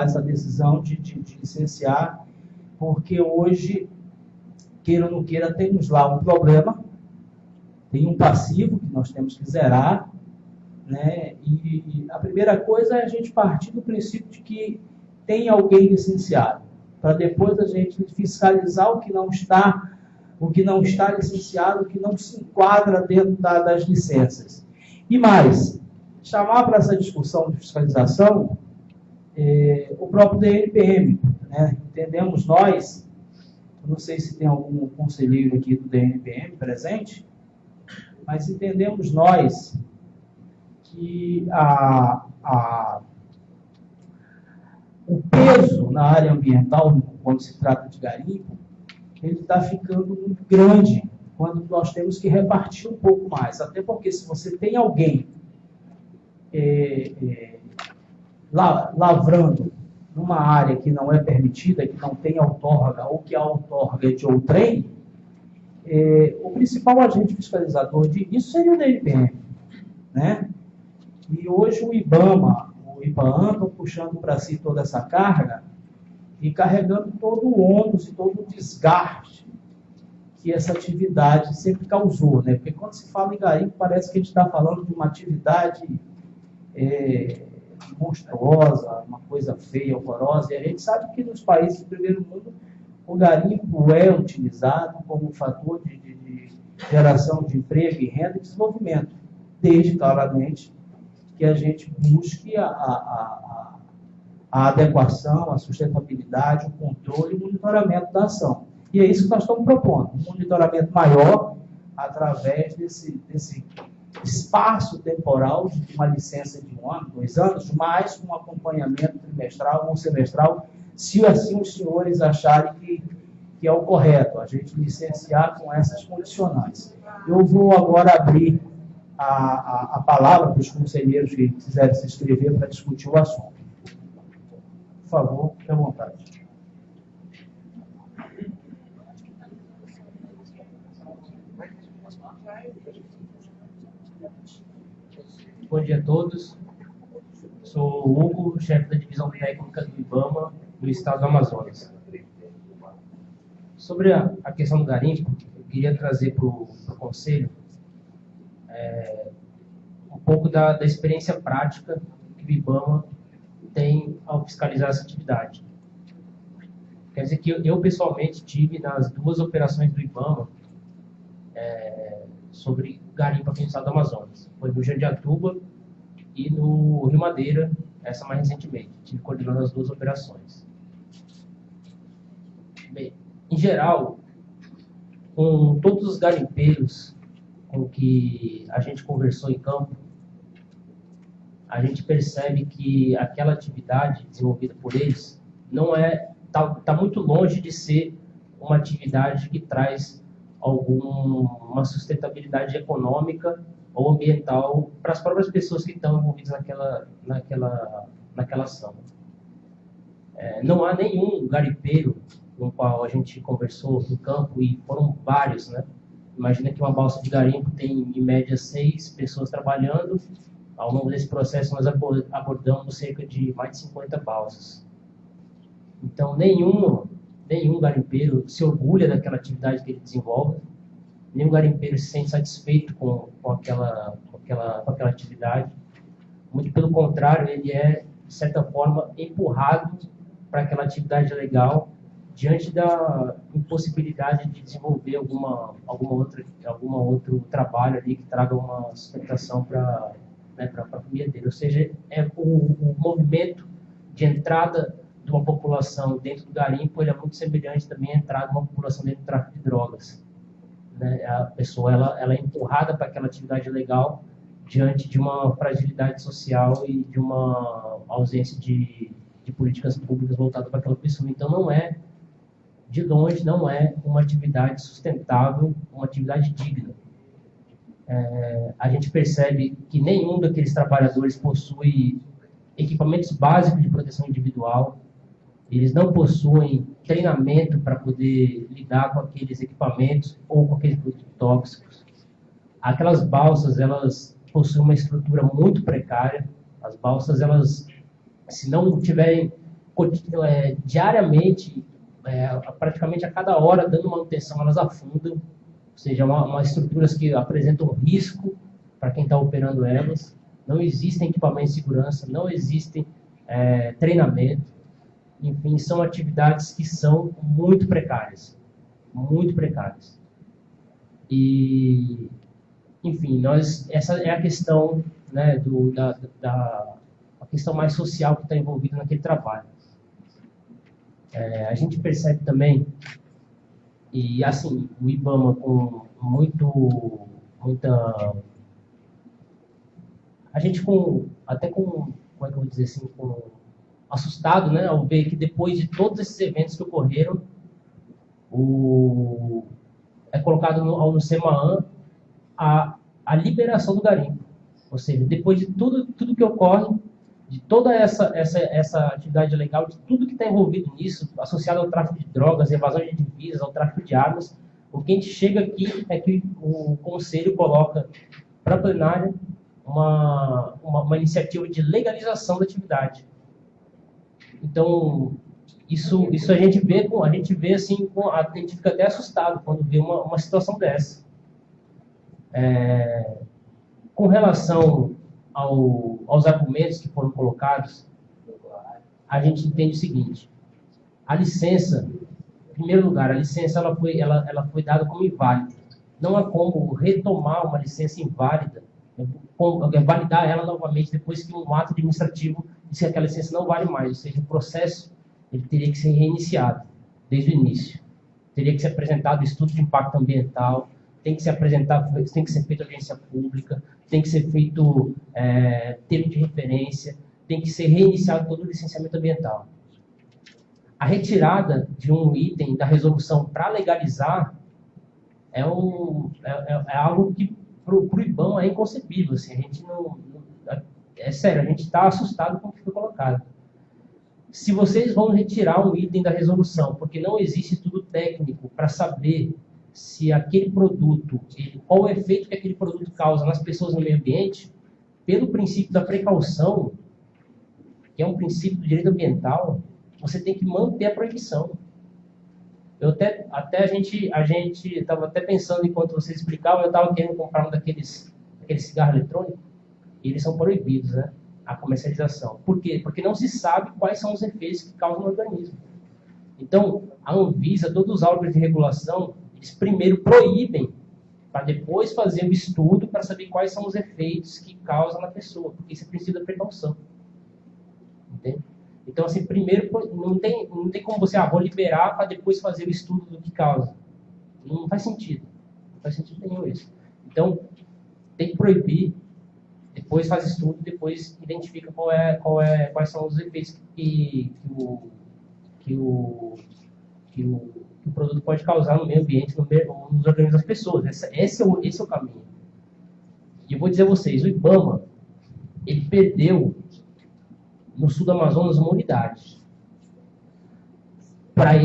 essa decisão de, de, de licenciar, porque hoje, queira ou não queira, temos lá um problema, tem um passivo que nós temos que zerar, né? E a primeira coisa é a gente partir do princípio de que tem alguém licenciado, para depois a gente fiscalizar o que não está, o que não está licenciado, o que não se enquadra dentro da, das licenças. E mais, chamar para essa discussão de fiscalização é, o próprio DNPM. Né? Entendemos nós, não sei se tem algum conselheiro aqui do DNPM presente, mas entendemos nós que a, a, o peso na área ambiental, quando se trata de garimpo, ele está ficando muito grande quando nós temos que repartir um pouco mais. Até porque se você tem alguém é, é, lavrando numa área que não é permitida, que não tem outorga ou que a outorga é de outrem, é, o principal agente fiscalizador disso seria o DNPM. Né? E hoje o IBAMA, o IBAN estão puxando para si toda essa carga e carregando todo o ônus e todo o desgaste que essa atividade sempre causou. Né? Porque quando se fala em garimpo, parece que a gente está falando de uma atividade é, monstruosa, uma coisa feia, horrorosa. E a gente sabe que nos países do primeiro mundo o garimpo é utilizado como fator de, de, de geração de emprego e renda e desenvolvimento, desde claramente que a gente busque a, a, a, a adequação, a sustentabilidade, o controle e o monitoramento da ação. E é isso que nós estamos propondo, um monitoramento maior através desse, desse espaço temporal de uma licença de um ano, dois anos, mais um acompanhamento trimestral ou semestral, se assim os senhores acharem que, que é o correto, a gente licenciar com essas condicionantes. Eu vou agora abrir a, a, a palavra para os conselheiros que quiserem se inscrever para discutir o assunto. Por favor, fique à vontade. Bom dia a todos. Sou o Hugo, chefe da divisão técnica do IBAMA do estado do Amazonas. Sobre a, a questão do garimpo, eu queria trazer para o conselho é, um pouco da, da experiência prática que o IBAMA tem ao fiscalizar essa atividade. Quer dizer que eu, eu pessoalmente tive nas duas operações do IBAMA é, sobre garimpo aqui no estado do Amazonas. Foi no Jandiatuba e no Rio Madeira, essa mais recentemente. Tive coordenando as duas operações. Bem, em geral, com todos os garimpeiros com que a gente conversou em campo, a gente percebe que aquela atividade desenvolvida por eles não é está tá muito longe de ser uma atividade que traz alguma sustentabilidade econômica ou ambiental para as próprias pessoas que estão envolvidas naquela, naquela, naquela ação. É, não há nenhum garimpeiro com o qual a gente conversou no campo, e foram vários, né? Imagina que uma balsa de garimpo tem, em média, seis pessoas trabalhando. Ao longo desse processo, nós abordamos cerca de mais de 50 balsas. Então, nenhum nenhum garimpeiro se orgulha daquela atividade que ele desenvolve, nenhum garimpeiro se sente satisfeito com, com, aquela, com, aquela, com aquela atividade. Muito pelo contrário, ele é, de certa forma, empurrado para aquela atividade legal diante da impossibilidade de desenvolver alguma, alguma outra, outro trabalho ali que traga uma sustentação para né, a família dele. Ou seja, é o, o movimento de entrada de uma população dentro do garimpo, ele é muito semelhante também à entrada de uma população dentro do tráfico de drogas. Né? A pessoa ela, ela é empurrada para aquela atividade legal diante de uma fragilidade social e de uma ausência de, de políticas públicas voltadas para aquela pessoa. Então, não é, de longe, não é uma atividade sustentável, uma atividade digna. É, a gente percebe que nenhum daqueles trabalhadores possui equipamentos básicos de proteção individual, eles não possuem treinamento para poder lidar com aqueles equipamentos ou com aqueles produtos tóxicos. Aquelas balsas, elas possuem uma estrutura muito precária. As balsas, elas, se não tiverem é, diariamente, é, praticamente a cada hora, dando manutenção, elas afundam, ou seja, uma, uma estruturas que apresentam risco para quem está operando elas. Não existem equipamentos de segurança, não existem é, treinamento. Enfim, são atividades que são muito precárias, muito precárias. E, enfim, nós essa é a questão, né, do, da, da a questão mais social que está envolvida naquele trabalho. É, a gente percebe também, e assim, o IBAMA com muito, muita... A gente com, até com, como é que eu vou dizer assim, com, assustado, né, ao ver que depois de todos esses eventos que ocorreram, o, é colocado no, CEMAAN a, a liberação do garimpo. Ou seja, depois de tudo, tudo que ocorre, de toda essa, essa, essa atividade legal, de tudo que está envolvido nisso, associado ao tráfico de drogas, evasão de divisas, ao tráfico de armas, o que a gente chega aqui é que o Conselho coloca para a plenária uma, uma, uma, iniciativa de legalização da atividade. Então, isso, isso a gente vê, a gente vê assim, a gente fica até assustado quando vê uma, uma situação dessa. É, com relação ao, aos argumentos que foram colocados, a gente entende o seguinte: a licença, em primeiro lugar, a licença ela foi, ela, ela foi dada como inválida. Não há como retomar uma licença inválida, né, validar ela novamente depois que um ato administrativo que aquela licença não vale mais, ou seja, o processo ele teria que ser reiniciado desde o início. Teria que ser apresentado estudo de impacto ambiental, tem que ser apresentado, tem que ser feita audiência pública, tem que ser feito é, termo de referência, tem que ser reiniciado todo o licenciamento ambiental. A retirada de um item da resolução para legalizar é, um, é, é, é algo que para o IBAN é inconcebível. Assim, a gente não é sério, a gente está assustado com o que foi colocado. Se vocês vão retirar um item da resolução, porque não existe estudo técnico para saber se aquele produto, qual o efeito que aquele produto causa nas pessoas no meio ambiente, pelo princípio da precaução, que é um princípio do direito ambiental, você tem que manter a proibição. Eu até, até a gente a gente estava até pensando enquanto você explicava, eu estava querendo comprar um daqueles aqueles cigarros eletrônicos eles são proibidos, né? A comercialização. Por quê? Porque não se sabe quais são os efeitos que causam no organismo. Então, a Anvisa, todos os órgãos de regulação, eles primeiro proíbem, para depois fazer o estudo para saber quais são os efeitos que causam na pessoa, porque isso é princípio da precaução. Entende? Então, assim, primeiro, não tem, não tem como você, ah, vou liberar para depois fazer o estudo do que causa. Não faz sentido. Não faz sentido nenhum isso. Então, tem que proibir, depois faz estudo, depois identifica qual é, qual é, quais são os efeitos que, que, o, que, o, que o que o produto pode causar no meio ambiente, no meio, nos organismos das pessoas. Esse, é o, esse é o caminho. E eu vou dizer a vocês, o IBAMA, ele perdeu no sul do Amazonas uma unidade para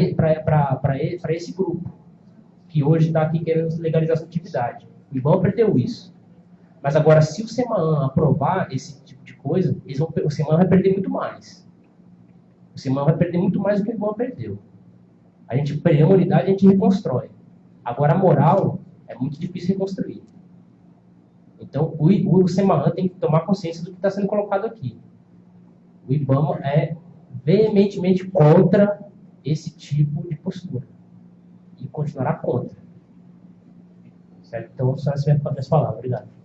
esse grupo, que hoje está aqui querendo legalizar essa atividade. O IBAMA perdeu isso. Mas agora, se o SEMAN aprovar esse tipo de coisa, vão, o SEMAN vai perder muito mais. O SEMAN vai perder muito mais do que o IBAMA perdeu. A gente perde uma unidade, a gente reconstrói. Agora, a moral é muito difícil reconstruir. Então, o, o SEMAAN tem que tomar consciência do que está sendo colocado aqui. O IBAMA é veementemente contra esse tipo de postura. E continuará contra. Certo? Então, só essa é a minha palavra. Obrigado.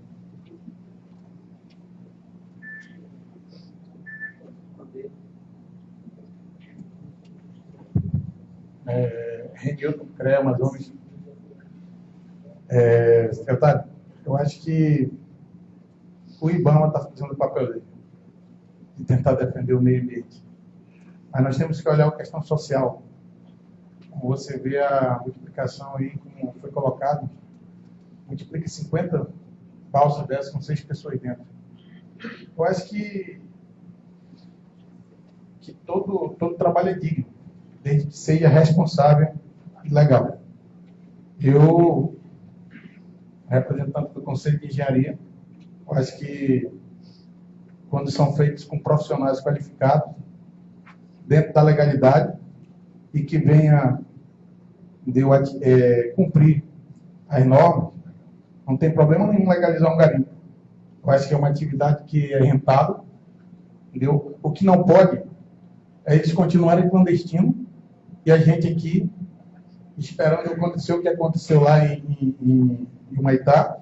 É, Renilton CREA Amazonas. É, secretário, eu acho que o IBAMA está fazendo o papel dele, de tentar defender o meio ambiente. Mas nós temos que olhar a questão social. Como você vê a multiplicação aí, como foi colocado, multiplica 50 balsas dessas com seis pessoas dentro. Eu acho que, que todo, todo trabalho é digno desde que seja responsável e legal. Eu, representante do Conselho de Engenharia, acho que quando são feitos com profissionais qualificados, dentro da legalidade e que venha de, é, cumprir as normas, não tem problema nenhum legalizar um garimpo. Eu acho que é uma atividade que é rentável, entendeu? O que não pode é eles continuarem clandestinos e a gente aqui esperando acontecer o que aconteceu lá em, em, em Humaitá,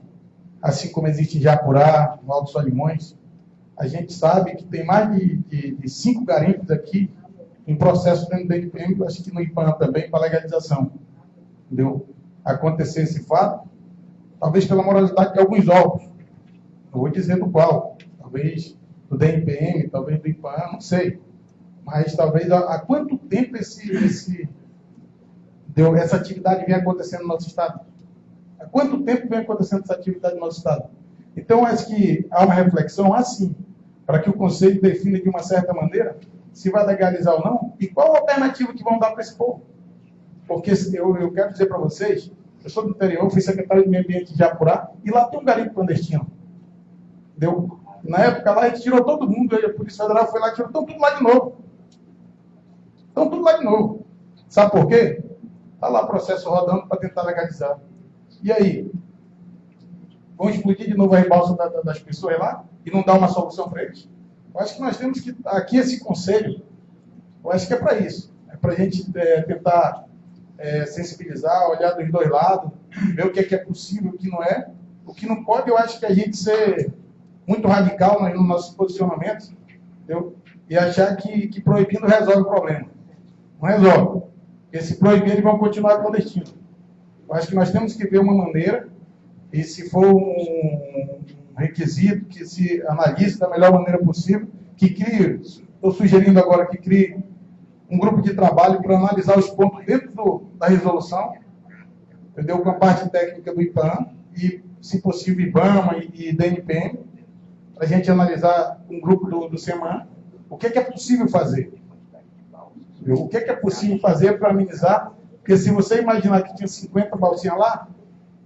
assim como existe em Japurá, no Alto Solimões. A gente sabe que tem mais de, de, de cinco garimpos aqui em processo dentro do IPM, acho que no IPAM também, para legalização. Entendeu? Acontecer esse fato, talvez pela moralidade de alguns órgãos. Não vou dizer do qual. Talvez do DNPM, talvez do IPAM, não sei. Mas talvez há, há quanto tempo esse, esse, deu, essa atividade vem acontecendo no nosso Estado? Há quanto tempo vem acontecendo essa atividade no nosso Estado? Então, acho que há uma reflexão assim, para que o Conselho defina de uma certa maneira se vai legalizar ou não, e qual a alternativa que vão dar para esse povo. Porque eu, eu quero dizer para vocês, eu sou do interior, fui secretário de meio ambiente de Japurá, e lá tem um garimpo clandestino. Deu? Na época lá a gente tirou todo mundo, a Polícia Federal foi lá tirou então, tudo lá de novo. Estão tudo lá de novo. Sabe por quê? Está lá processo rodando para tentar legalizar. E aí? Vão explodir de novo a rebalsa das pessoas lá e não dar uma solução para eles? Eu acho que nós temos que, aqui esse conselho, eu acho que é para isso. É para a gente é, tentar é, sensibilizar, olhar dos dois lados, ver o que é, que é possível, o que não é. O que não pode, eu acho que a gente ser muito radical no nosso posicionamento, e achar que, que proibindo resolve o problema. Não resolve. Porque se proibir, eles vão continuar clandestinos. Eu acho que nós temos que ver uma maneira, e se for um requisito, que se analise da melhor maneira possível, que crie, estou sugerindo agora que crie um grupo de trabalho para analisar os pontos dentro do, da resolução, entendeu? Com a parte técnica do IPAM e, se possível, IBAMA e, e DNPM, para a gente analisar um grupo do, do SEMAN, o que é, que é possível fazer. O que é, que é possível fazer para amenizar? Porque se você imaginar que tinha 50 balsinhas lá,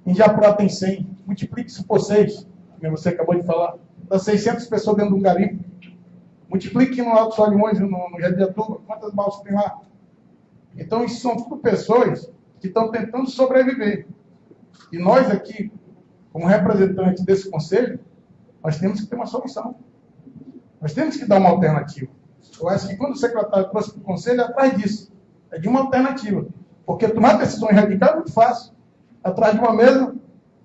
em Japurá tem 100, multiplique isso por 6 como você acabou de falar, das 600 pessoas dentro de um garimpo. Multiplique no Alto Solimões, no, no Jadiatuba, quantas balsas tem lá? Então, isso são tudo pessoas que estão tentando sobreviver. E nós aqui, como representantes desse conselho, nós temos que ter uma solução. Nós temos que dar uma alternativa. Eu acho que quando o secretário trouxe para o conselho, é atrás disso. É de uma alternativa. Porque tomar decisões radicais é muito fácil. Atrás de uma mesa,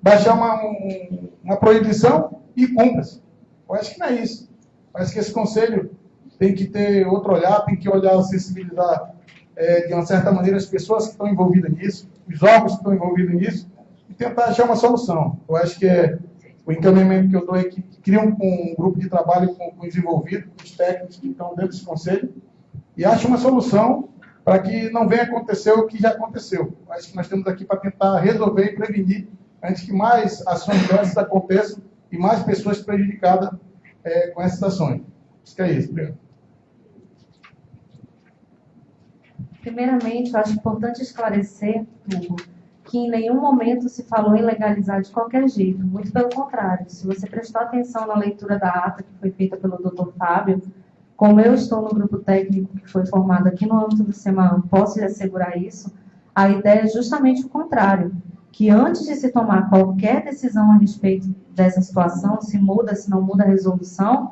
baixar uma, um, uma proibição e cumpra-se. Eu acho que não é isso. Acho que esse conselho tem que ter outro olhar, tem que olhar, sensibilizar é, de uma certa maneira as pessoas que estão envolvidas nisso, os órgãos que estão envolvidos nisso, e tentar achar uma solução. Eu acho que é, o encaminhamento que eu dou é que cria um, um grupo de trabalho com, com os envolvidos, com os técnicos que estão dentro desse conselho, e ache uma solução para que não venha acontecer o que já aconteceu. Eu acho que nós estamos aqui para tentar resolver e prevenir antes que mais ações dessas aconteçam e mais pessoas prejudicadas é, com essas ações. Acho que é isso. Obrigado. Primeiramente, eu acho importante esclarecer, Hugo, que em nenhum momento se falou em legalizar de qualquer jeito. Muito pelo contrário. Se você prestou atenção na leitura da ata que foi feita pelo Dr. Fábio, como eu estou no grupo técnico que foi formado aqui no âmbito do SEMAN, posso lhe assegurar isso, a ideia é justamente o contrário que antes de se tomar qualquer decisão a respeito dessa situação, se muda, se não muda a resolução,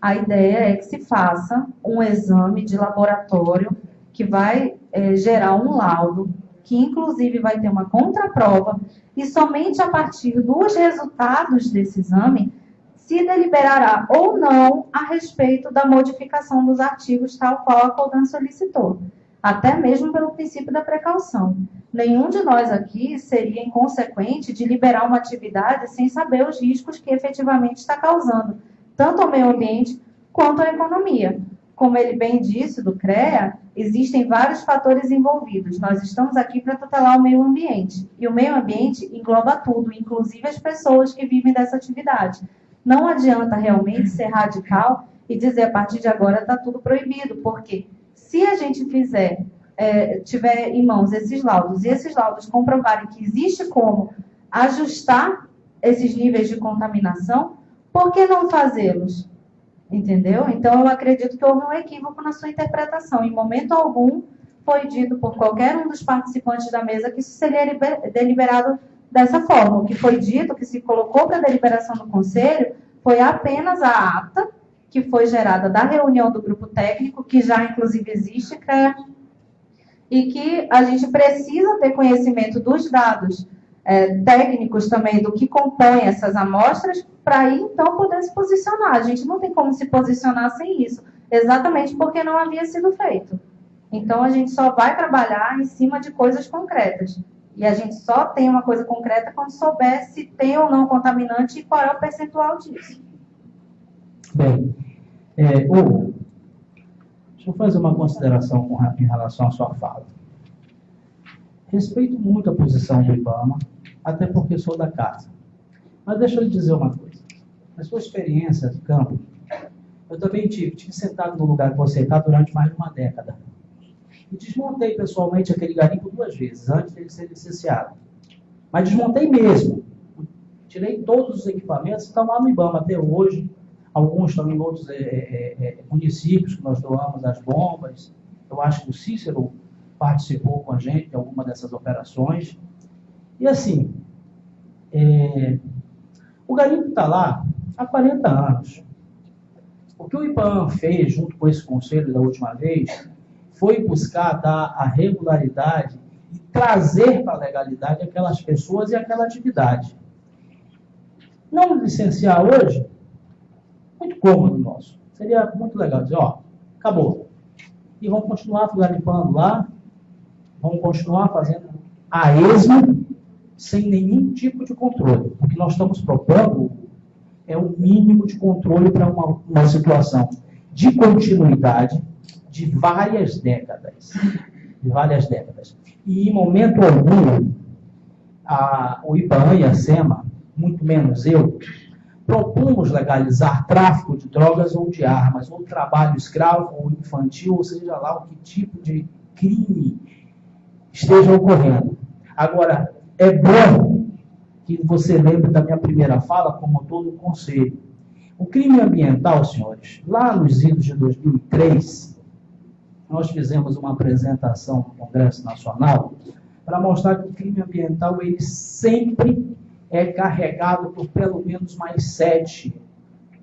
a ideia é que se faça um exame de laboratório que vai é, gerar um laudo, que inclusive vai ter uma contraprova, e somente a partir dos resultados desse exame se deliberará ou não a respeito da modificação dos artigos, tal qual a Codan solicitou até mesmo pelo princípio da precaução. Nenhum de nós aqui seria inconsequente de liberar uma atividade sem saber os riscos que efetivamente está causando, tanto ao meio ambiente quanto à economia. Como ele bem disse do CREA, existem vários fatores envolvidos. Nós estamos aqui para tutelar o meio ambiente. E o meio ambiente engloba tudo, inclusive as pessoas que vivem dessa atividade. Não adianta realmente ser radical e dizer a partir de agora está tudo proibido, porque se a gente fizer, é, tiver em mãos esses laudos e esses laudos comprovarem que existe como ajustar esses níveis de contaminação, por que não fazê-los? Entendeu? Então, eu acredito que houve um equívoco na sua interpretação. Em momento algum foi dito por qualquer um dos participantes da mesa que isso seria deliberado dessa forma. O que foi dito, que se colocou para deliberação do conselho, foi apenas a ata que foi gerada da reunião do grupo técnico, que já inclusive existe, CREA, e que a gente precisa ter conhecimento dos dados é, técnicos também do que compõe essas amostras, para aí então poder se posicionar. A gente não tem como se posicionar sem isso, exatamente porque não havia sido feito. Então a gente só vai trabalhar em cima de coisas concretas. E a gente só tem uma coisa concreta quando souber se tem ou não contaminante e qual é o percentual disso. Bem, é, Hugo, deixa eu fazer uma consideração com, em relação à sua fala. Respeito muito a posição do IBAMA, até porque sou da casa. Mas deixa eu lhe dizer uma coisa. Na sua experiência de campo, eu também tive, tive sentado no lugar que você está durante mais de uma década. E desmontei pessoalmente aquele garimpo duas vezes, antes dele ser licenciado. Mas desmontei mesmo. Tirei todos os equipamentos estão lá no IBAMA até hoje. Alguns estão em outros é, é, é, municípios que nós doamos as bombas. Eu acho que o Cícero participou com a gente de alguma dessas operações. E assim, é, o garimpo está lá há 40 anos. O que o IPAM fez junto com esse conselho da última vez foi buscar dar a regularidade e trazer para a legalidade aquelas pessoas e aquela atividade. Não licenciar hoje, muito cômodo nosso. Seria muito legal dizer, ó, acabou. E vamos continuar garimpando lá, vamos continuar fazendo a esmo, sem nenhum tipo de controle. O que nós estamos propondo é o mínimo de controle para uma, uma situação de continuidade de várias décadas. De várias décadas. E em momento algum, a, o IBAN e a SEMA, muito menos eu, propomos legalizar tráfico de drogas ou de armas, ou trabalho escravo ou infantil, ou seja lá o que tipo de crime esteja ocorrendo. Agora, é bom que você lembre da minha primeira fala, como todo o conselho. O crime ambiental, senhores, lá nos idos de 2003, nós fizemos uma apresentação no Congresso Nacional para mostrar que o crime ambiental ele sempre é carregado por pelo menos mais sete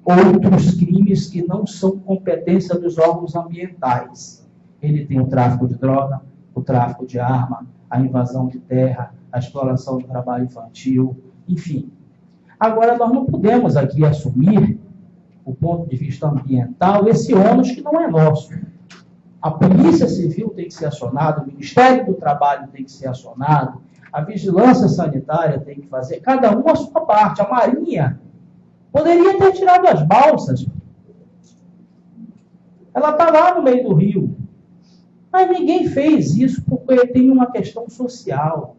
outros crimes que não são competência dos órgãos ambientais. Ele tem o tráfico de droga, o tráfico de arma, a invasão de terra, a exploração do trabalho infantil, enfim. Agora, nós não podemos aqui assumir, o ponto de vista ambiental, esse ônus que não é nosso. A Polícia Civil tem que ser acionada, o Ministério do Trabalho tem que ser acionado, a Vigilância Sanitária tem que fazer, cada um a sua parte. A Marinha poderia ter tirado as balsas. Ela está lá no meio do rio. Mas ninguém fez isso porque tem uma questão social.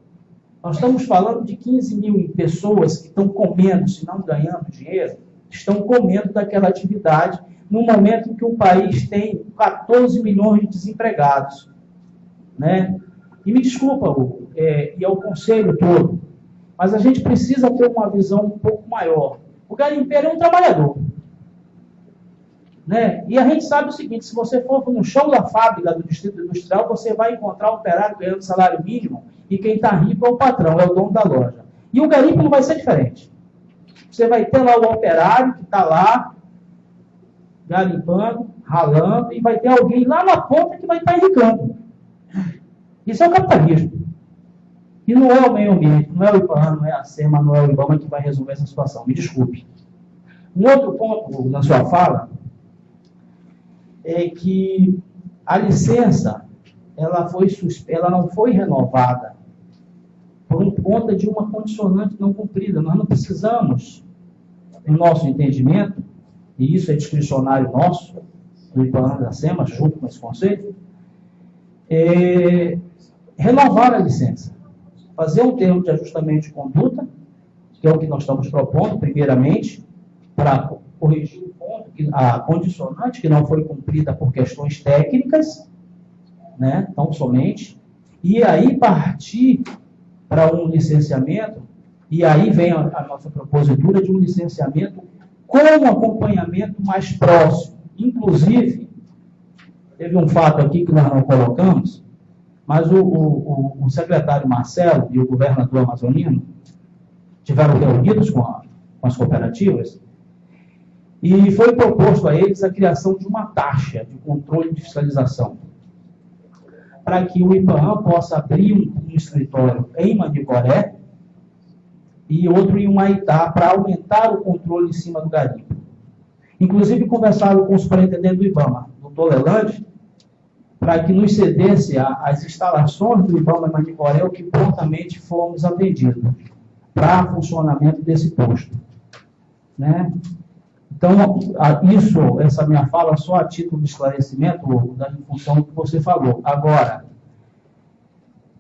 Nós estamos falando de 15 mil pessoas que estão comendo, se não ganhando dinheiro, estão comendo daquela atividade no momento em que o país tem 14 milhões de desempregados. Né? E me desculpa, Hugo, é, e ao conselho todo, mas a gente precisa ter uma visão um pouco maior. O garimpeiro é um trabalhador. Né? E a gente sabe o seguinte: se você for no chão da fábrica do distrito industrial, você vai encontrar um operário ganhando salário mínimo e quem está rico é o patrão, é o dono da loja. E o garimpo não vai ser diferente. Você vai ter lá o operário que está lá garimpando, ralando, e vai ter alguém lá na ponta que vai estar tá enricando. Isso é o capitalismo. E não é o meio ambiente, não é o IPAN, não é a SEMA, não é o IBAMA que vai resolver essa situação. Me desculpe. Um outro ponto na sua fala é que a licença ela, foi, ela não foi renovada por conta de uma condicionante não cumprida. Nós não precisamos, no nosso entendimento, e isso é discricionário nosso, do IPAN da SEMA, junto com esse conceito, é renovar a licença, fazer um termo de ajustamento de conduta, que é o que nós estamos propondo, primeiramente, para corrigir o ponto, que, a condicionante que não foi cumprida por questões técnicas, né, tão somente, e aí partir para um licenciamento, e aí vem a, a nossa propositura de um licenciamento com um acompanhamento mais próximo. Inclusive, teve um fato aqui que nós não colocamos, mas o, o, o secretário Marcelo e o governador amazonino tiveram reunidos com, a, com as cooperativas e foi proposto a eles a criação de uma taxa de controle de fiscalização para que o IPAM possa abrir um, um escritório em Manicoré e outro em Humaitá para aumentar o controle em cima do garimpo. Inclusive, conversado com o superintendente do IBAMA, doutor Lelande, para que nos cedesse a, as instalações do IBAMA em Manicoré, o que prontamente fomos atendidos para funcionamento desse posto. Né? Então, isso, essa minha fala, só a título de esclarecimento, da função que você falou. Agora,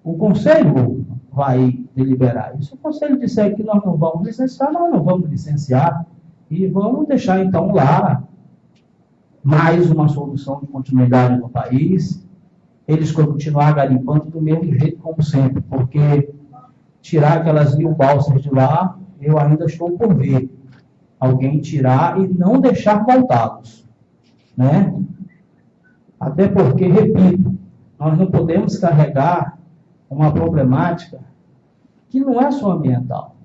o Conselho vai deliberar. E se o Conselho disser que nós não vamos licenciar, nós não vamos licenciar. E vamos deixar, então, lá mais uma solução de continuidade no país. Eles continuar garimpando do mesmo jeito como sempre, porque tirar aquelas mil balsas de lá, eu ainda estou por ver alguém tirar e não deixar voltá-los. Né? Até porque, repito, nós não podemos carregar uma problemática que não é só ambiental.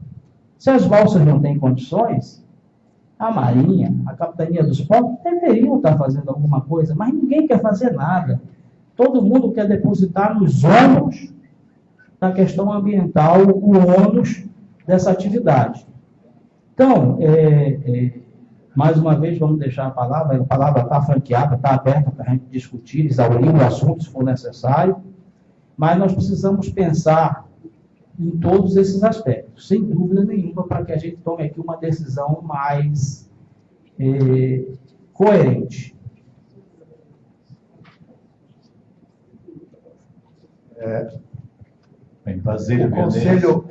Se as balsas não têm condições, a Marinha, a Capitania dos Portos deveriam estar fazendo alguma coisa, mas ninguém quer fazer nada. Todo mundo quer depositar nos ônus da questão ambiental o ônus dessa atividade. Então, é, é, mais uma vez, vamos deixar a palavra, a palavra está franqueada, está aberta para a gente discutir, exaurir o assunto, se for necessário, mas nós precisamos pensar em todos esses aspectos, sem dúvida nenhuma, para que a gente tome aqui uma decisão mais é, coerente. É, Bem, o Conselho.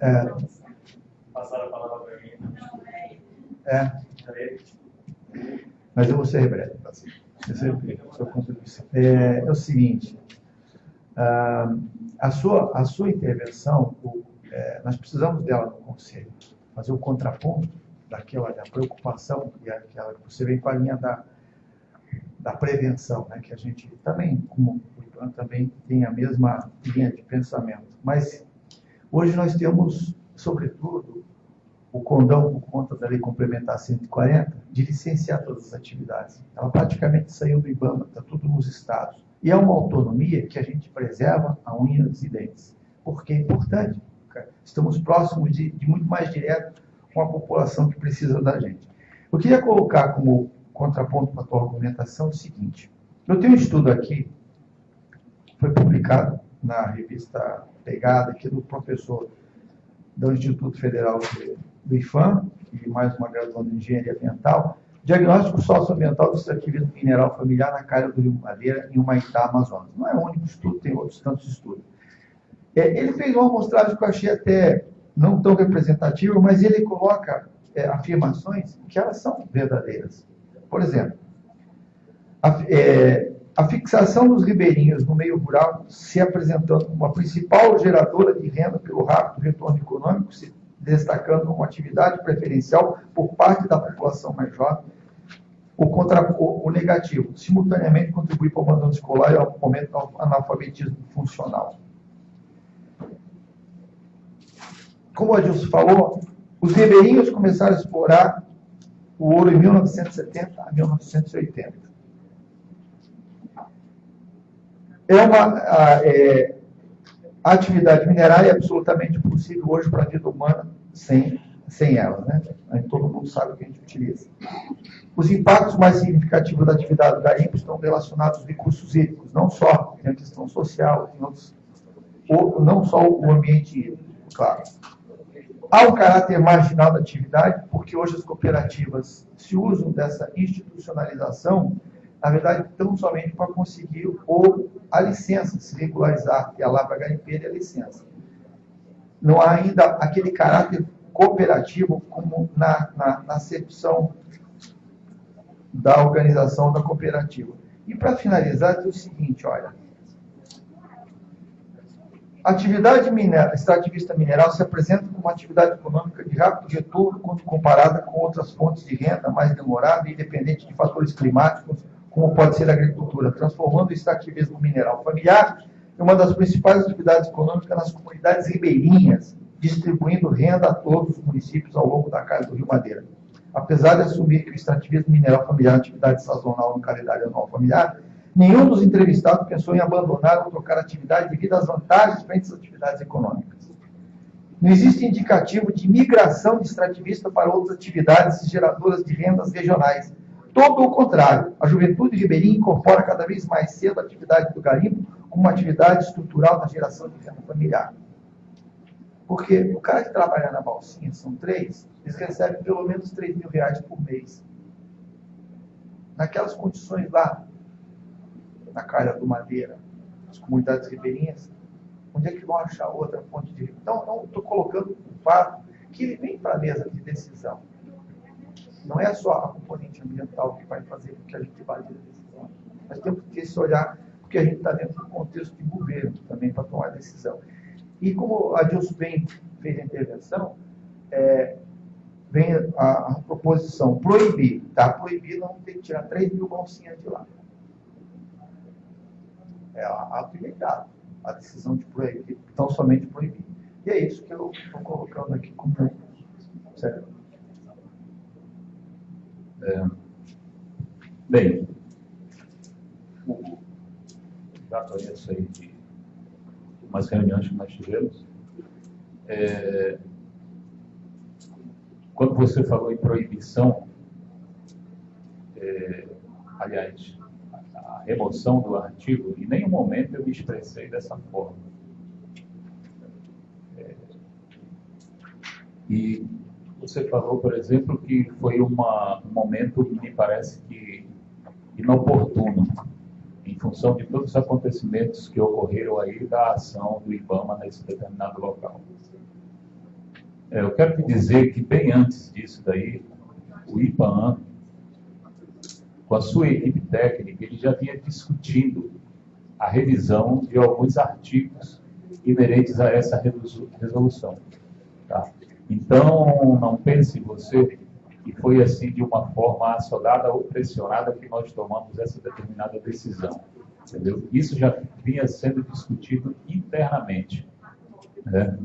É, passaram a palavra para mim. É. Mas eu vou ser breve. É, é o seguinte, ah, a, sua, a sua intervenção, é, nós precisamos dela no Conselho, fazer o contraponto daquela da preocupação e aquela que você vem com a linha da, da prevenção, né, que a gente também, como o também tem a mesma linha de pensamento. Mas hoje nós temos, sobretudo, o condão, por conta da lei complementar 140, de licenciar todas as atividades. Ela praticamente saiu do IBAMA, está tudo nos estados. E é uma autonomia que a gente preserva a unha dos dentes, porque é importante. Estamos próximos de, de muito mais direto com a população que precisa da gente. Eu queria colocar como contraponto para a tua argumentação o seguinte. Eu tenho um estudo aqui, foi publicado na revista Pegada, aqui do professor do Instituto Federal de do IFAM, e mais uma graduação de Engenharia Ambiental, diagnóstico socioambiental do extrativismo mineral familiar na Caia do Rio Madeira, em Humaitá, Amazonas. Não é o único estudo, tem outros tantos estudos. É, ele fez uma amostragem que eu achei até não tão representativa, mas ele coloca é, afirmações que elas são verdadeiras. Por exemplo, a, é, a fixação dos ribeirinhos no meio rural se apresentando como a principal geradora de renda pelo rápido retorno econômico, se destacando como atividade preferencial por parte da população mais jovem, o, contra, o, o negativo, simultaneamente contribui para o abandono escolar e ao aumento do analfabetismo funcional. Como o Adilson falou, os ribeirinhos começaram a explorar o ouro em 1970 a 1980. É uma, é, a atividade minerária é absolutamente possível hoje para a vida humana sem, sem ela. Né? Todo mundo sabe o que a gente utiliza. Os impactos mais significativos da atividade do garimpo estão relacionados aos recursos hídricos, não só tem a questão social, tem outros, ou, não só o ambiente hídrico, claro. Há um caráter marginal da atividade, porque hoje as cooperativas se usam dessa institucionalização na verdade, tão somente para conseguir ou a licença, se regularizar, que é a lavra garimpeira e a licença. Não há ainda aquele caráter cooperativo como na, na, na acepção da organização da cooperativa. E para finalizar, diz o seguinte, olha, A atividade minera, extrativista mineral se apresenta como uma atividade econômica de rápido retorno quando comparada com outras fontes de renda mais demorada e independente de fatores climáticos, como pode ser a agricultura, transformando o extrativismo mineral familiar em uma das principais atividades econômicas nas comunidades ribeirinhas, distribuindo renda a todos os municípios ao longo da casa do Rio Madeira. Apesar de assumir que o extrativismo mineral familiar é atividade sazonal no calendário anual familiar, Nenhum dos entrevistados pensou em abandonar ou trocar atividade devido às vantagens frente às atividades econômicas. Não existe indicativo de migração de extrativista para outras atividades geradoras de rendas regionais. Todo o contrário, a juventude ribeirinha incorpora cada vez mais cedo a atividade do garimpo como uma atividade estrutural na geração de renda familiar. Porque o cara que trabalha na balsinha, são três, eles recebem pelo menos 3 mil reais por mês. Naquelas condições lá, na calha do Madeira, as comunidades ribeirinhas, onde é que vão achar outra fonte de Então, estou colocando o fato que ele vem para a mesa de decisão. Não é só a componente ambiental que vai fazer com que a gente valide a decisão. Nós temos que ter esse olhar, porque a gente está dentro do contexto de governo também para tomar decisão. E como a Dilson bem fez a intervenção, é, vem a, a, proposição proibir, tá? Proibir não tem que tirar 3 mil bolsinhas de lá é aplicado a decisão de proibir, tão somente proibir. E é isso que eu estou colocando aqui como certo. É, bem, já conheço aí de umas reuniões que nós tivemos. É, quando você falou em proibição, é, aliás, remoção do artigo, em nenhum momento eu me expressei dessa forma. É, e você falou, por exemplo, que foi uma, um momento me parece que inoportuno, em função de todos os acontecimentos que ocorreram aí da ação do IBAMA nesse determinado local. É, eu quero te dizer que bem antes disso daí, o IBAMA com a sua equipe técnica, ele já vinha discutindo a revisão de alguns artigos inerentes a essa resolução. Tá? Então, não pense você que foi assim de uma forma assolada ou pressionada que nós tomamos essa determinada decisão. Entendeu? Isso já vinha sendo discutido internamente. Né?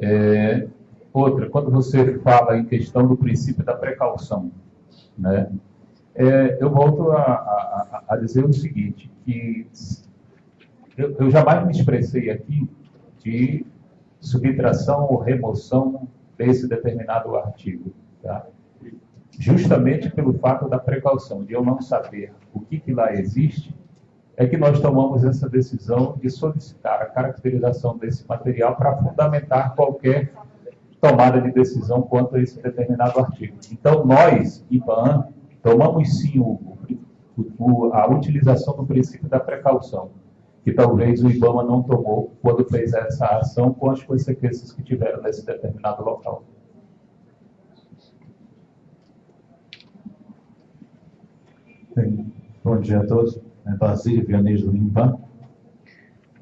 É, outra, quando você fala em questão do princípio da precaução, né? é, eu volto a, a, a, dizer o seguinte, que eu, eu jamais me expressei aqui de subtração ou remoção desse determinado artigo. Tá? Justamente pelo fato da precaução, de eu não saber o que, que lá existe, é que nós tomamos essa decisão de solicitar a caracterização desse material para fundamentar qualquer tomada de decisão quanto a esse determinado artigo. Então, nós, IBAN, Tomamos sim o, o, a utilização do princípio da precaução, que talvez o IBAMA não tomou quando fez essa ação com as consequências que tiveram nesse determinado local. Bem, bom dia a todos. É Basílio Vianês do IMPAN.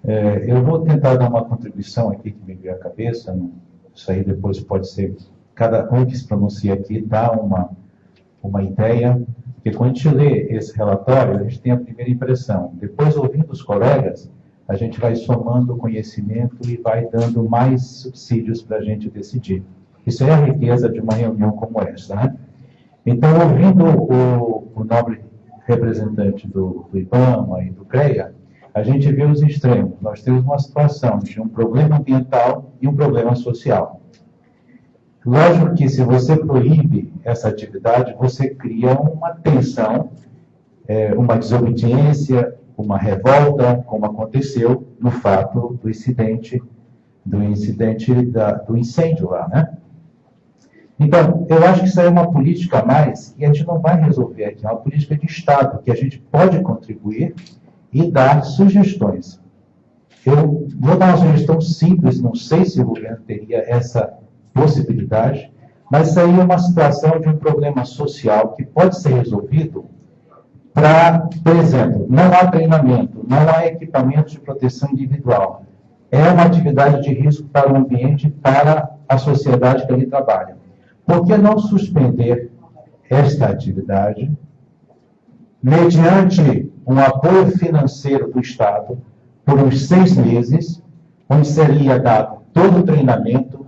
É, eu vou tentar dar uma contribuição aqui que me veio à cabeça. Isso aí depois pode ser. Cada um que se pronuncia aqui dá uma uma ideia, porque quando a gente lê esse relatório, a gente tem a primeira impressão. Depois, ouvindo os colegas, a gente vai somando conhecimento e vai dando mais subsídios para a gente decidir. Isso é a riqueza de uma reunião como essa. Né? Então, ouvindo o, o nobre representante do, do IBAMA e do CREA, a gente vê os extremos. Nós temos uma situação de um problema ambiental e um problema social. Lógico que se você proíbe essa atividade, você cria uma tensão, é, uma desobediência, uma revolta, como aconteceu no fato do incidente, do incidente da, do incêndio lá, né? Então, eu acho que isso aí é uma política a mais e a gente não vai resolver aqui, é uma política de Estado, que a gente pode contribuir e dar sugestões. Eu vou dar uma sugestão simples, não sei se o governo teria essa possibilidade, mas isso aí é uma situação de um problema social que pode ser resolvido para, por exemplo, não há treinamento, não há equipamento de proteção individual. é uma atividade de risco para o ambiente, para a sociedade que ele trabalha. Por que não suspender esta atividade mediante um apoio financeiro do Estado por uns seis meses, onde seria dado todo o treinamento,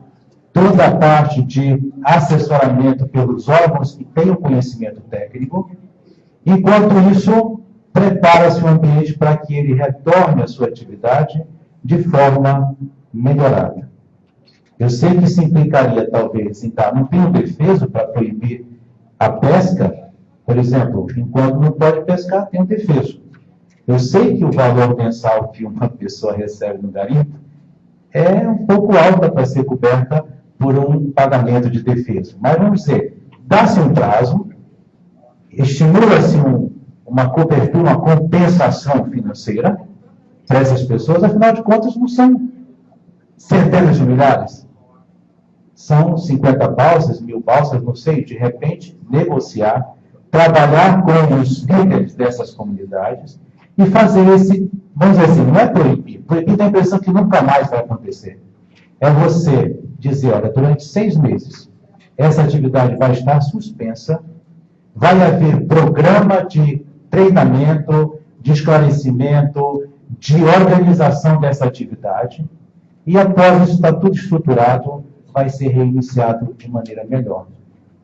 toda a parte de assessoramento pelos órgãos que têm o conhecimento técnico. Enquanto isso, prepara-se o ambiente para que ele retorne à sua atividade de forma melhorada. Eu sei que isso implicaria, talvez, em dar, não tem um defeso para proibir a pesca, por exemplo, enquanto não pode pescar, tem um defeso. Eu sei que o valor mensal que uma pessoa recebe no garimpo é um pouco alta para ser coberta por um pagamento de defesa. Mas vamos dizer, dá-se um prazo, estimula-se um, uma cobertura, uma compensação financeira para essas pessoas, afinal de contas, não são centenas de milhares. São 50 balsas, mil balsas, não sei, de repente, negociar, trabalhar com os líderes dessas comunidades e fazer esse, vamos dizer assim, não é proibir. Proibir dá a impressão que nunca mais vai acontecer. É você dizer, olha, durante seis meses, essa atividade vai estar suspensa, vai haver programa de treinamento, de esclarecimento, de organização dessa atividade, e após isso está tudo estruturado, vai ser reiniciado de maneira melhor.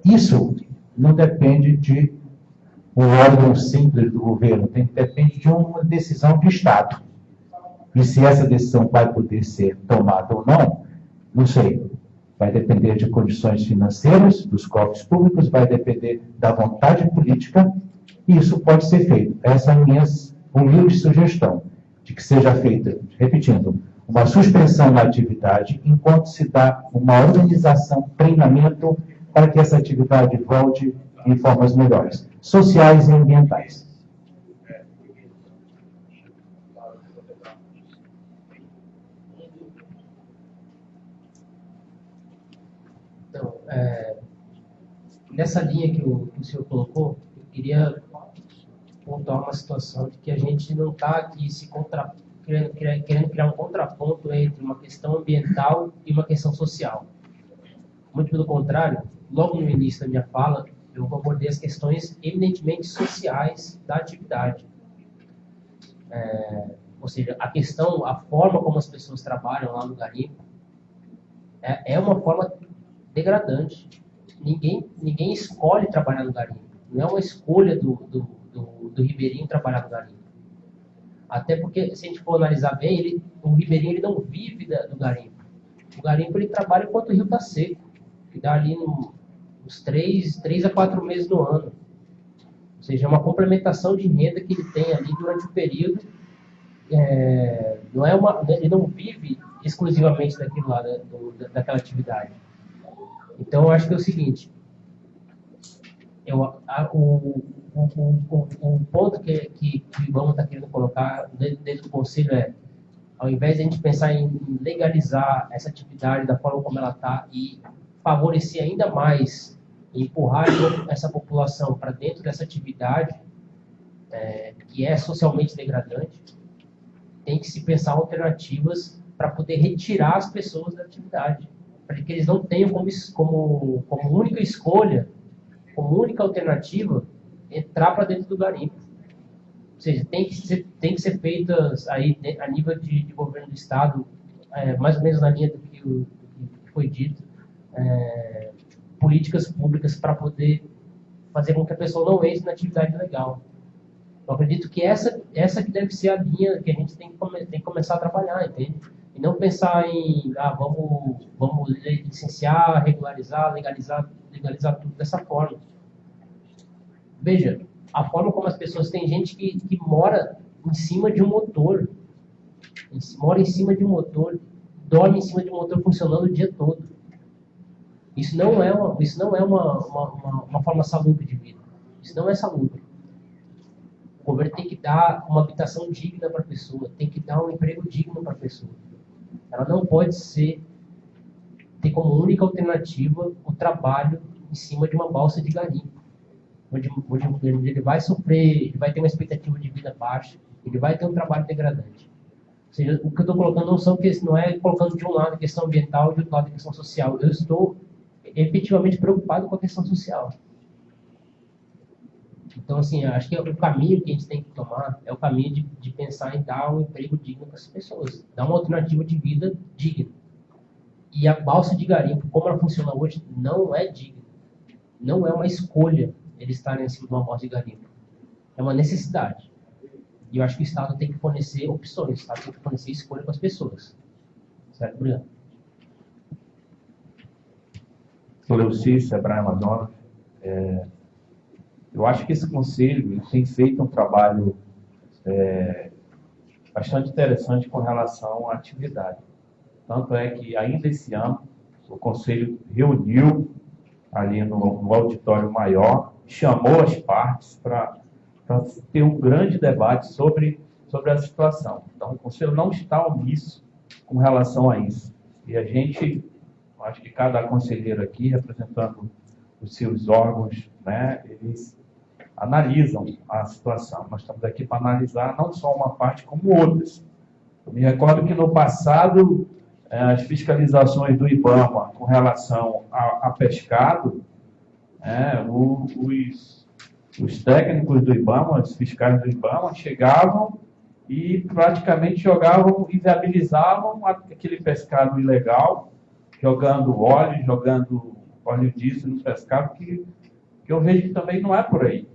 Isso não depende de um órgão simples do governo, tem, depende de uma decisão de Estado. E se essa decisão vai poder ser tomada ou não, não sei. Vai depender de condições financeiras, dos cofres públicos, vai depender da vontade política, e isso pode ser feito. Essa é a minha humilde sugestão, de que seja feita, repetindo, uma suspensão da atividade enquanto se dá uma organização, treinamento para que essa atividade volte em formas melhores, sociais e ambientais. Então, é, nessa linha que o, que o senhor colocou, eu queria pontuar uma situação de que a gente não está aqui se contra, querendo, querendo criar um contraponto entre uma questão ambiental e uma questão social. Muito pelo contrário, logo no início da minha fala, eu abordei as questões eminentemente sociais da atividade. É, ou seja, a questão, a forma como as pessoas trabalham lá no garimpo é, é uma forma degradante. Ninguém, ninguém escolhe trabalhar no garimpo. Não é uma escolha do, do, do, do ribeirinho trabalhar no garimpo. Até porque, se a gente for analisar bem, ele, o ribeirinho ele não vive da, do garimpo. O garimpo ele trabalha enquanto o rio está seco, que dá ali no, uns três, três a quatro meses do ano. Ou seja, é uma complementação de renda que ele tem ali durante o período. É, não é uma, ele não vive exclusivamente daquilo lá, da, do, daquela atividade. Então, eu acho que é o seguinte: eu, a, o, o, o, o, ponto que, que, o Ibama está querendo colocar dentro, dentro do conselho é, ao invés de a gente pensar em legalizar essa atividade da forma como ela está e favorecer ainda mais empurrar essa população para dentro dessa atividade é, que é socialmente degradante, tem que se pensar alternativas para poder retirar as pessoas da atividade, para que eles não tenham como, como, como única escolha, como única alternativa, entrar para dentro do garimpo. Ou seja, tem que ser, tem que ser feitas aí a nível de, de governo do Estado, é, mais ou menos na linha do que, do que foi dito, é, políticas públicas para poder fazer com que a pessoa não entre na atividade legal. Eu acredito que essa, essa que deve ser a linha que a gente tem que, tem que começar a trabalhar, entende? E não pensar em, ah, vamos, vamos licenciar, regularizar, legalizar, legalizar tudo dessa forma. Veja, a forma como as pessoas, tem gente que, que mora em cima de um motor, mora em cima de um motor, dorme em cima de um motor funcionando o dia todo. Isso não é uma, isso não é uma, uma, uma, uma forma salubre de vida. Isso não é salubre. O governo tem que dar uma habitação digna para a pessoa, tem que dar um emprego digno para a pessoa. Ela não pode ser ter como única alternativa o trabalho em cima de uma balsa de garimpo, onde, onde ele vai sofrer, ele vai ter uma expectativa de vida baixa, ele vai ter um trabalho degradante. seja, o que eu estou colocando não, são, não é colocando de um lado a questão ambiental e de outro lado a questão social. Eu estou efetivamente preocupado com a questão social. Então, assim, acho que o caminho que a gente tem que tomar é o caminho de, de pensar em dar um emprego digno para as pessoas, dar uma alternativa de vida digna. E a balsa de garimpo, como ela funciona hoje, não é digna. Não é uma escolha eles estarem acima de uma balsa de garimpo. É uma necessidade. E eu acho que o Estado tem que fornecer opções, o Estado tem que fornecer escolha para as pessoas. Certo, Bruno? Sou Leuci, Sebrae Amazonas. É, eu acho que esse conselho tem feito um trabalho é, bastante interessante com relação à atividade. Tanto é que ainda esse ano o conselho reuniu ali no, no auditório maior, chamou as partes para ter um grande debate sobre, sobre a situação. Então o conselho não está omisso com relação a isso. E a gente, acho que cada conselheiro aqui, representando os seus órgãos, né, eles analisam a situação. Nós estamos aqui para analisar não só uma parte, como outras. Eu me recordo que no passado, eh, as fiscalizações do IBAMA com relação a, a pescado, é, o, os, os técnicos do IBAMA, os fiscais do IBAMA, chegavam e praticamente jogavam, inviabilizavam aquele pescado ilegal, jogando óleo, jogando óleo diesel no pescado, que, que eu vejo que também não é por aí.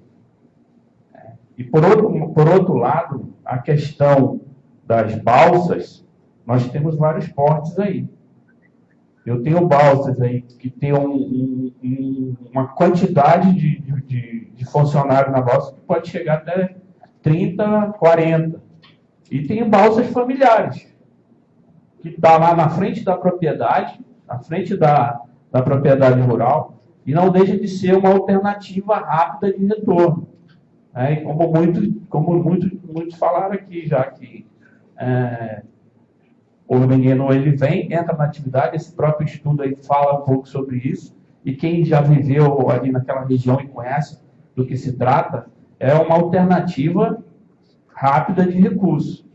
E por outro, por outro lado, a questão das balsas, nós temos vários portes aí. Eu tenho balsas aí que tem um, um, uma quantidade de, de, de funcionários na balsa que pode chegar até 30, 40. E tem balsas familiares, que está lá na frente da propriedade, na frente da, da propriedade rural, e não deixa de ser uma alternativa rápida de retorno. É, e como, muito, como muito, muitos falaram aqui, já que é, o menino ele vem, entra na atividade, esse próprio estudo aí fala um pouco sobre isso, e quem já viveu ali naquela região e conhece do que se trata, é uma alternativa rápida de recurso.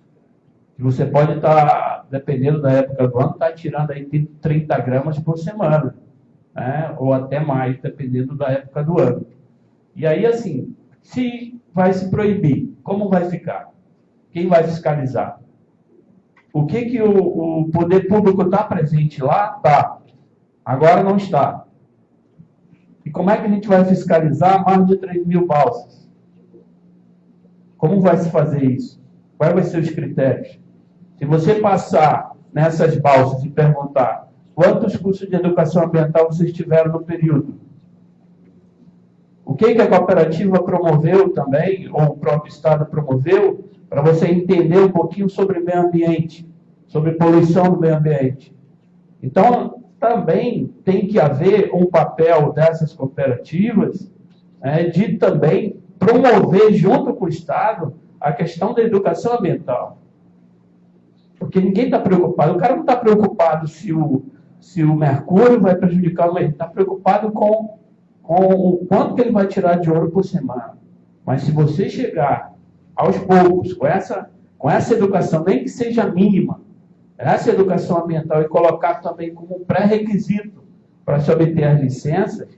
Você pode estar, tá, dependendo da época do ano, estar tá tirando aí 30 gramas por semana, né? ou até mais, dependendo da época do ano. E aí, assim, se vai se proibir, como vai ficar? Quem vai fiscalizar? O que, que o, o poder público está presente lá? Está. Agora não está. E como é que a gente vai fiscalizar mais de 3 mil balsas? Como vai se fazer isso? Quais vão ser os critérios? Se você passar nessas balsas e perguntar quantos cursos de educação ambiental vocês tiveram no período, o que, que a cooperativa promoveu também, ou o próprio Estado promoveu, para você entender um pouquinho sobre meio ambiente, sobre poluição do meio ambiente. Então, também tem que haver um papel dessas cooperativas é, de também promover, junto com o Estado, a questão da educação ambiental. Porque ninguém está preocupado, o cara não está preocupado se o, se o mercúrio vai prejudicar o meio, está preocupado com com o quanto que ele vai tirar de ouro por semana. Mas se você chegar aos poucos com essa, com essa educação, nem que seja mínima, essa educação ambiental e colocar também como pré-requisito para se obter as licenças,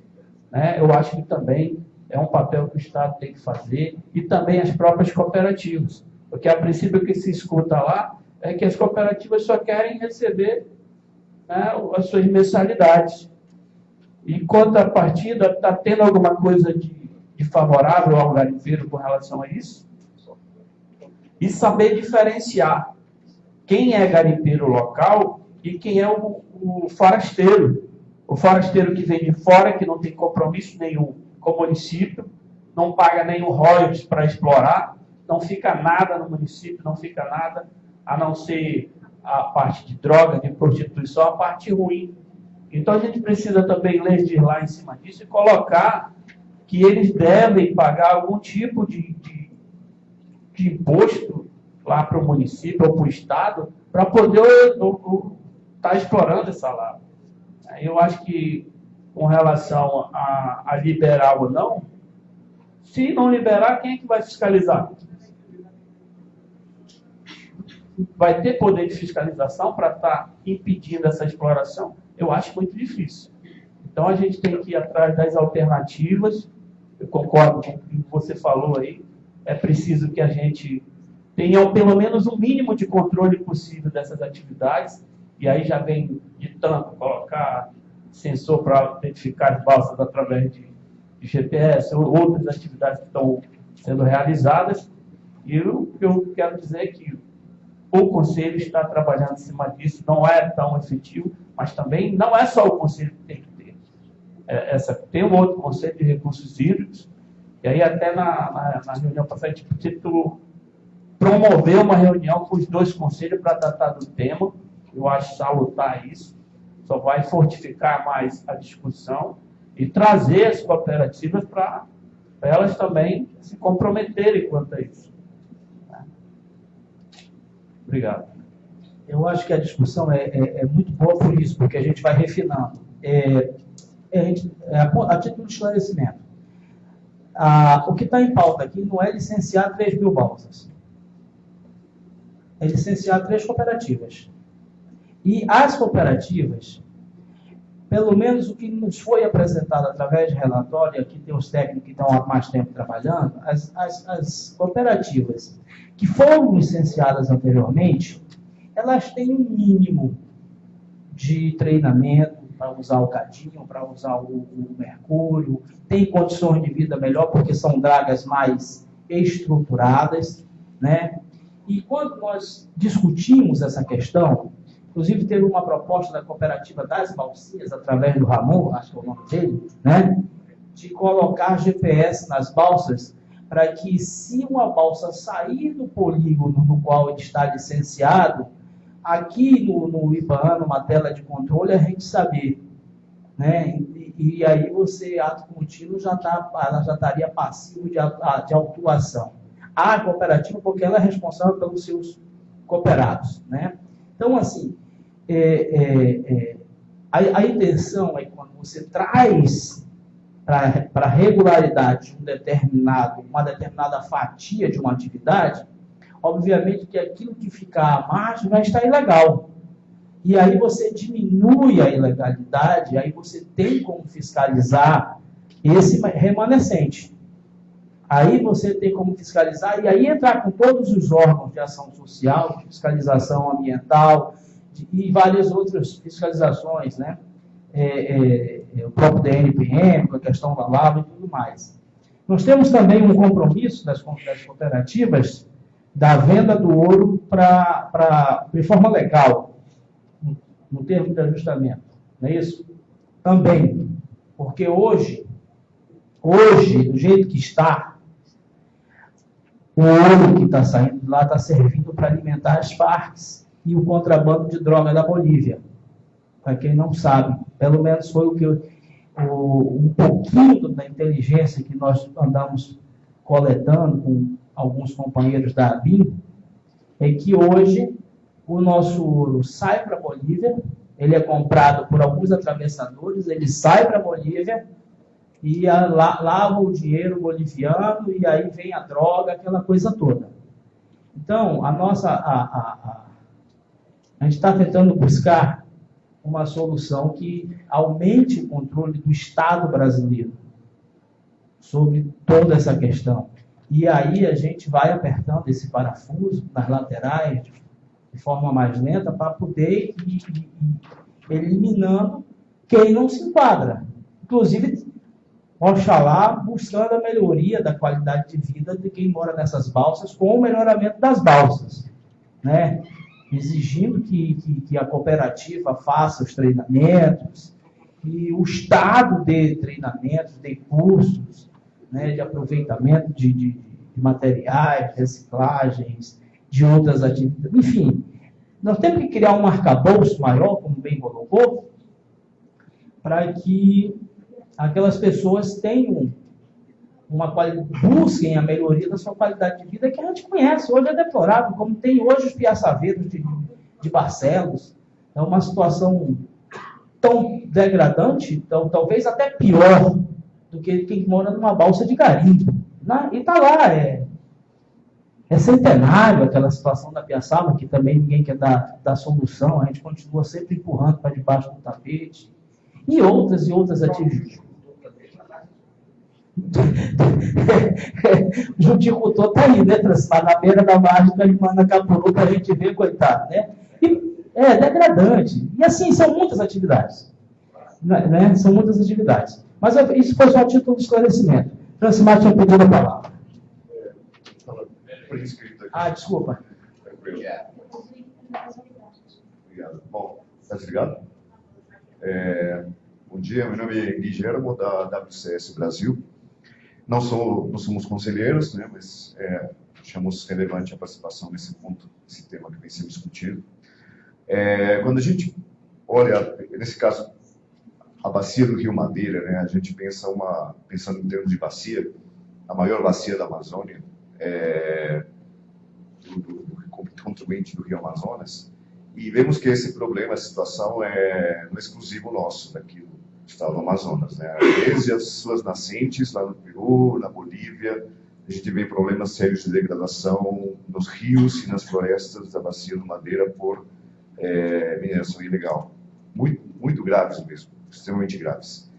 né, eu acho que também é um papel que o Estado tem que fazer e também as próprias cooperativas. Porque a princípio que se escuta lá é que as cooperativas só querem receber né, as suas mensalidades. Em contrapartida, está tendo alguma coisa de, de favorável ao garimpeiro com relação a isso? E saber diferenciar quem é garimpeiro local e quem é o, o forasteiro. O forasteiro que vem de fora, que não tem compromisso nenhum com o município, não paga nenhum royalties para explorar, não fica nada no município, não fica nada, a não ser a parte de droga, de prostituição, a parte ruim então a gente precisa também legislar em cima disso e colocar que eles devem pagar algum tipo de, de, de imposto lá para o município ou para o Estado para poder estar tá explorando essa lava. Eu acho que com relação a, a liberar ou não, se não liberar, quem é que vai fiscalizar? vai ter poder de fiscalização para estar tá impedindo essa exploração? Eu acho muito difícil. Então a gente tem que ir atrás das alternativas. Eu concordo com o que você falou aí. É preciso que a gente tenha pelo menos o mínimo de controle possível dessas atividades. E aí já vem de tanto colocar sensor para identificar as balsas através de, de GPS, ou outras atividades que estão sendo realizadas. E o que eu quero dizer é que o Conselho está trabalhando em cima disso, não é tão efetivo, mas também não é só o Conselho que tem que é, essa, tem um outro conceito de recursos hídricos, e aí até na, na, na reunião passada gente podia promover uma reunião com os dois conselhos para tratar do tema, eu acho salutar isso, só vai fortificar mais a discussão e trazer as cooperativas para elas também se comprometerem quanto a isso. Obrigado. Eu acho que a discussão é, é, é muito boa por isso, porque a gente vai refinando. É, é, é, a título de esclarecimento, a, o que está em pauta aqui não é licenciar 3 mil balsas. É licenciar três cooperativas. E as cooperativas, pelo menos o que nos foi apresentado através de relatório, aqui tem os técnicos que estão há mais tempo trabalhando, as, as, as cooperativas que foram licenciadas anteriormente, elas têm um mínimo de treinamento, para usar o cadinho, para usar o, o, mercúrio, tem condições de vida melhor porque são dragas mais estruturadas, né? E quando nós discutimos essa questão, inclusive teve uma proposta da cooperativa das balsinhas, através do Ramon, acho que é o nome dele, né? De colocar GPS nas balsas para que se uma balsa sair do polígono no qual está licenciado, aqui no, no IBAN, numa tela de controle, a gente saber. Né? E, e aí você, ato contínuo, já tá, ela já estaria passivo de, de autuação. A cooperativa, porque ela é responsável pelos seus cooperados. Né? Então, assim, é, é, é, a, a, intenção é quando você traz para a regularidade um determinado, uma determinada fatia de uma atividade, obviamente que aquilo que ficar à margem vai estar ilegal. E aí você diminui a ilegalidade, aí você tem como fiscalizar esse remanescente. Aí você tem como fiscalizar, e aí entrar com todos os órgãos de ação social, fiscalização ambiental e várias outras fiscalizações, né? É, é, é, o próprio DNPM, a questão da lava e tudo mais. Nós temos também um compromisso das, das cooperativas da venda do ouro para de forma legal, no termo de ajustamento. Não é isso? Também. Porque hoje, hoje, do jeito que está, o ouro que está saindo de lá está servindo para alimentar as parques e o contrabando de droga da Bolívia. Para quem não sabe, pelo menos foi o que eu, o, um pouquinho da inteligência que nós andamos coletando com alguns companheiros da ABIN, é que hoje o nosso ouro sai para a Bolívia, ele é comprado por alguns atravessadores, ele sai para a Bolívia e a, la, lava o dinheiro boliviano e aí vem a droga, aquela coisa toda. Então, a nossa. A, a, a, gente está tentando buscar uma solução que aumente o controle do Estado brasileiro sobre toda essa questão. E aí a gente vai apertando esse parafuso nas laterais de forma mais lenta para poder ir eliminando quem não se enquadra. Inclusive, Oxalá buscando a melhoria da qualidade de vida de quem mora nessas balsas com o melhoramento das balsas. Né? Exigindo que, que, que a cooperativa faça os treinamentos, que o Estado dê treinamentos, dê cursos, né, de aproveitamento de, de, de materiais, reciclagens, de outras atividades. Enfim, nós temos que criar um arcabouço maior, como bem colocou, para que aquelas pessoas tenham uma qualidade, busquem a melhoria da sua qualidade de vida, que a gente conhece. Hoje é deplorável, como tem hoje os piaçaveiros de, de Barcelos. É uma situação tão degradante, então, talvez até pior do que quem mora numa balsa de garimpo. E está lá, é, É centenário aquela situação da Piaçaba, que também ninguém quer dar, dar solução, a gente continua sempre empurrando para debaixo do tapete. E outras e outras atividades. o juticultor está aí, né, Transmar, na beira da margem da Manacapuru, para a gente ver, coitado, né? E, é degradante. E assim, são muitas atividades. Né? né? São muitas atividades. Mas isso foi só título de esclarecimento. Francimar tinha pedido a palavra. Ah, desculpa. Obrigado. Bom, está desligado? É, bom dia, meu nome é Gui Germo, da WCS Brasil. Não, sou, não somos conselheiros, né, mas é, achamos relevante a participação nesse ponto, esse tema que vem sendo discutido. É, quando a gente olha, nesse caso, a bacia do Rio Madeira, né, a gente pensa uma, pensando em termos de bacia, a maior bacia da Amazônia, é, do, do, do Rio Amazonas, e vemos que esse problema, essa situação é não é exclusivo nosso, daqui estado do Amazonas. Né? Desde as suas nascentes, lá no Peru, na Bolívia, a gente vê problemas sérios de degradação nos rios e nas florestas da bacia do Madeira por é, mineração ilegal. Muito, muito graves mesmo, extremamente graves.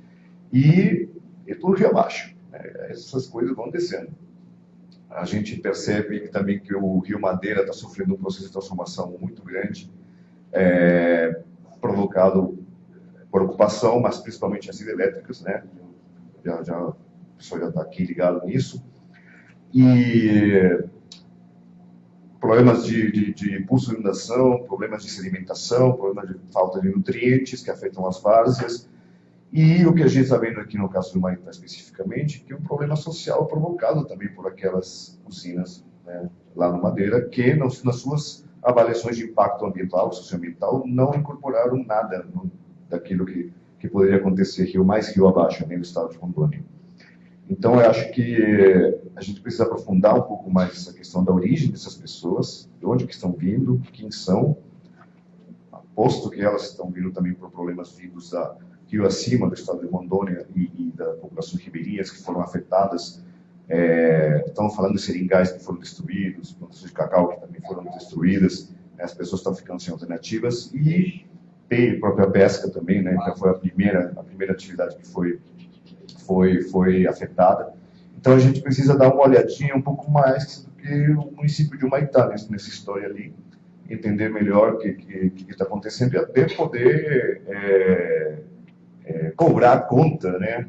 E, e tudo rio abaixo. Né? Essas coisas vão descendo. A gente percebe também que o Rio Madeira está sofrendo um processo de transformação muito grande, é, provocado por ocupação, mas principalmente as hidrelétricas, né? Já, já, o pessoal já está aqui ligado nisso. E problemas de, de, de pulso de inundação, problemas de sedimentação, problemas de falta de nutrientes que afetam as várzeas. E o que a gente está vendo aqui no caso do Maitá especificamente, que é um problema social provocado também por aquelas usinas né, lá no Madeira, que nas, suas avaliações de impacto ambiental, socioambiental, não incorporaram nada no, daquilo que, que poderia acontecer rio mais rio abaixo, nem no estado de Rondônia. Então, eu acho que a gente precisa aprofundar um pouco mais essa questão da origem dessas pessoas, de onde que estão vindo, quem são, posto que elas estão vindo também por problemas vindos da rio acima do estado de Rondônia e, e da população ribeirinhas que foram afetadas. É, estamos falando de seringais que foram destruídos, plantações de cacau que também foram destruídas, né, as pessoas estão ficando sem alternativas e tem própria pesca também, né, que foi a primeira, a primeira atividade que foi, foi, foi afetada. Então a gente precisa dar uma olhadinha um pouco mais do que o município de Humaitá nessa, nessa história ali, entender melhor o que está acontecendo e até poder é, é, cobrar conta, né,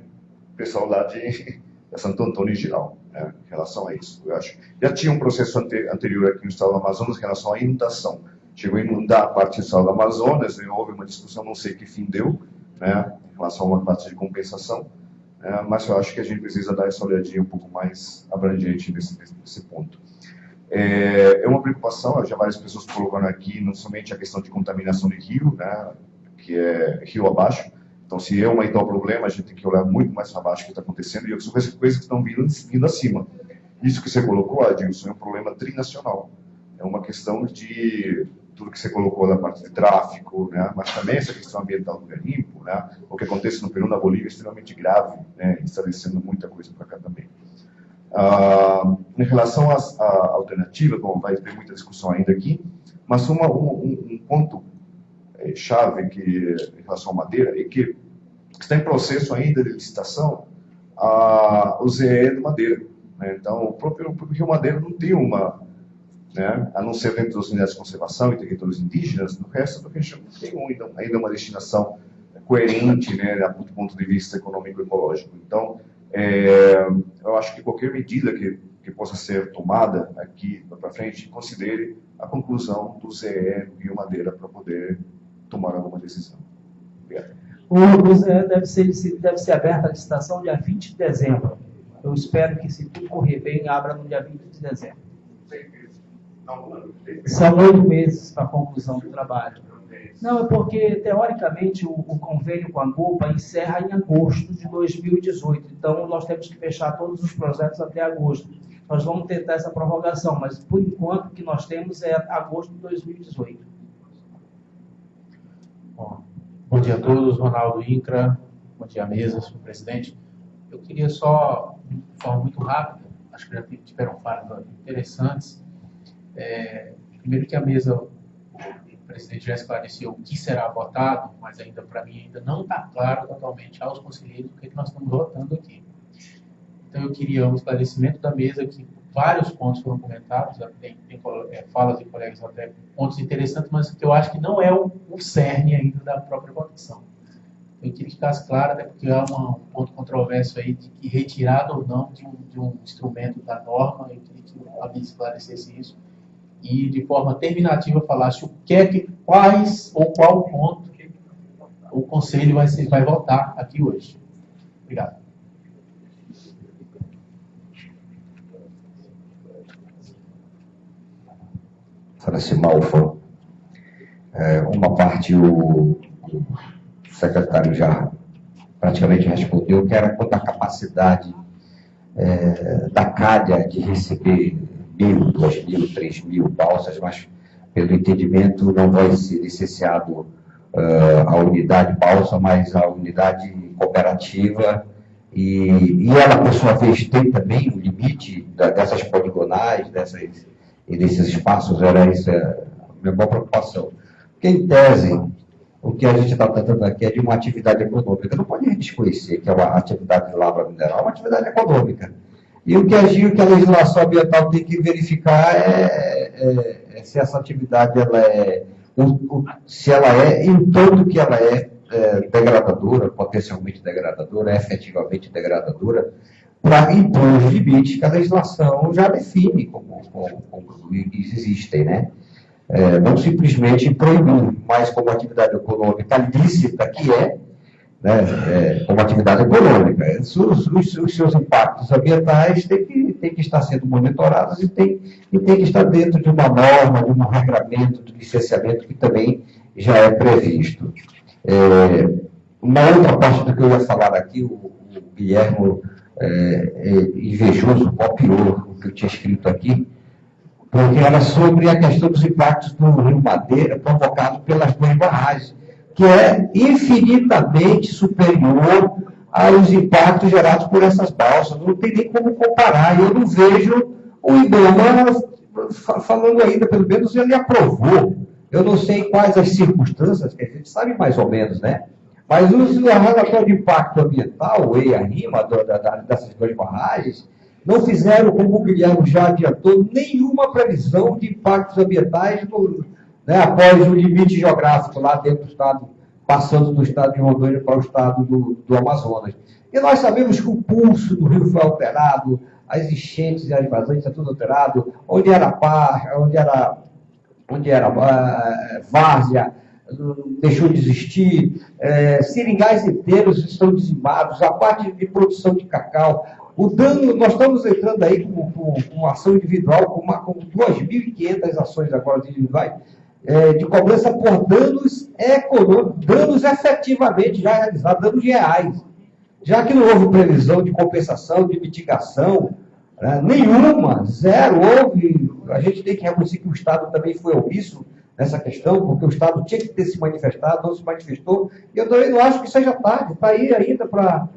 pessoal lá de, de Santo Antônio em geral, né, em relação a isso. Eu acho já tinha um processo ante, anterior aqui no estado do Amazonas em relação à inundação. Chegou a inundar a parte estado do Amazonas, né, houve uma discussão, não sei que fim deu, né, em relação a uma parte de compensação, né, mas eu acho que a gente precisa dar essa olhadinha um pouco mais abrangente nesse, nesse ponto. É, é uma preocupação, já várias pessoas colocaram aqui, não somente a questão de contaminação de rio, né, que é rio abaixo, então, se é um então problema, a gente tem que olhar muito mais para baixo o que está acontecendo e são coisas que estão vindo, vindo acima. Isso que você colocou, Adilson, é um problema trinacional. É uma questão de tudo que você colocou na parte de tráfico, né? mas também essa questão ambiental do garimpo, né? o que acontece no Peru, na Bolívia, é extremamente grave, né? está muita coisa para cá também. Ah, em relação às alternativas, bom, vai ter muita discussão ainda aqui, mas uma, um, um ponto é, chave que, em relação à madeira é que está em processo ainda de licitação a, o ZE de madeira. Né? Então, o próprio, o próprio Rio Madeira não tem uma, né? a não ser dentro das unidades de conservação e territórios indígenas, no resto do região tem ainda, ainda uma destinação coerente né, do ponto de vista econômico e ecológico. Então, é, eu acho que qualquer medida que, que possa ser tomada aqui para frente considere a conclusão do ZE Rio Madeira para poder tomar alguma decisão. Obrigado. O, Zé deve ser, deve ser aberta a licitação dia 20 de dezembro. Eu espero que, se tudo correr bem, abra no dia 20 de dezembro. São oito meses para a conclusão do trabalho. Não, é porque, teoricamente, o, o, convênio com a GOPA encerra em agosto de 2018. Então, nós temos que fechar todos os projetos até agosto. Nós vamos tentar essa prorrogação, mas, por enquanto, o que nós temos é agosto de 2018. Bom, bom dia a todos, Ronaldo Incra, bom dia mesa, senhor presidente. Eu queria só, de forma muito rápida, acho que já tiveram falas interessantes, É, primeiro que a mesa, o presidente já esclareceu o que será votado, mas ainda para mim ainda não está claro totalmente aos conselheiros o que, é que nós estamos votando aqui. Então eu queria um esclarecimento da mesa que vários pontos foram comentados, tem, tem é, falas de colegas até pontos interessantes, mas que eu acho que não é o, o cerne ainda da própria votação. Eu queria que ficasse claro, até porque há uma, um ponto controverso aí de que retirada ou não de um, de um instrumento da norma, eu queria que a mesa esclarecesse isso e de forma terminativa falasse o que é que, quais ou qual ponto o conselho vai, ser, vai votar aqui hoje. Obrigado. Francis Malfa. É, uma parte o, o, secretário já praticamente respondeu, que era quanto à capacidade é, da CADIA de receber mil, duas mil, três mil balsas, mas pelo entendimento não vai ser licenciado uh, a unidade balsa, mas a unidade cooperativa e, e ela, por sua vez, tem também o limite da, dessas poligonais, dessas e desses espaços, era isso a minha maior preocupação. Porque, em tese, o que a gente está tratando aqui é de uma atividade econômica. Não pode desconhecer que é uma atividade de lavra mineral, é uma atividade econômica. E o que a, o que a legislação ambiental tem que verificar é, é, é se essa atividade ela é, se ela é, em tanto que ela é, é degradadora, potencialmente degradadora, efetivamente degradadora, para impor os limites que a legislação já define como, como, como existem, né? É, não simplesmente proibir, mas como atividade econômica lícita que é, né, é, como atividade econômica. Os, os, os, seus impactos ambientais têm que, têm que estar sendo monitorados e têm, e tem que estar dentro de uma norma, de um regramento de licenciamento que também já é previsto. É, uma outra parte do que eu ia falar aqui, o, o Guilherme é, é, invejoso, copiou o que eu tinha escrito aqui, porque era sobre a questão dos impactos do Rio Madeira provocados pelas duas barragens, que é infinitamente superior aos impactos gerados por essas balsas. Não tem nem como comparar. Eu não vejo o IBAMA falando ainda, pelo menos ele aprovou. Eu não sei quais as circunstâncias, que a gente sabe mais ou menos, né? Mas o relatório de impacto ambiental, o EIA-RIMA, dessas duas barragens, não fizeram, como o Guilherme já adiantou, nenhuma previsão de impactos ambientais no, né, após o limite geográfico lá dentro do estado, passando do estado de Rondônia para o estado do, do Amazonas. E nós sabemos que o pulso do rio foi alterado, as enchentes e as vazões está tudo alterado, onde era par, onde era, onde era uh, várzea, deixou de existir, é, seringais inteiros estão dizimados, a parte de produção de cacau. O dano, nós estamos entrando aí com, com, com ação individual, com, uma, com 2.500 ações agora individuais, é, de cobrança por danos econômicos, danos efetivamente já realizados, danos reais. Já que não houve previsão de compensação, de mitigação, né, nenhuma, zero, houve. A gente tem que reconhecer que o Estado também foi omisso nessa questão, porque o Estado tinha que ter se manifestado, não se manifestou, e eu também não acho que seja tarde, está aí ainda para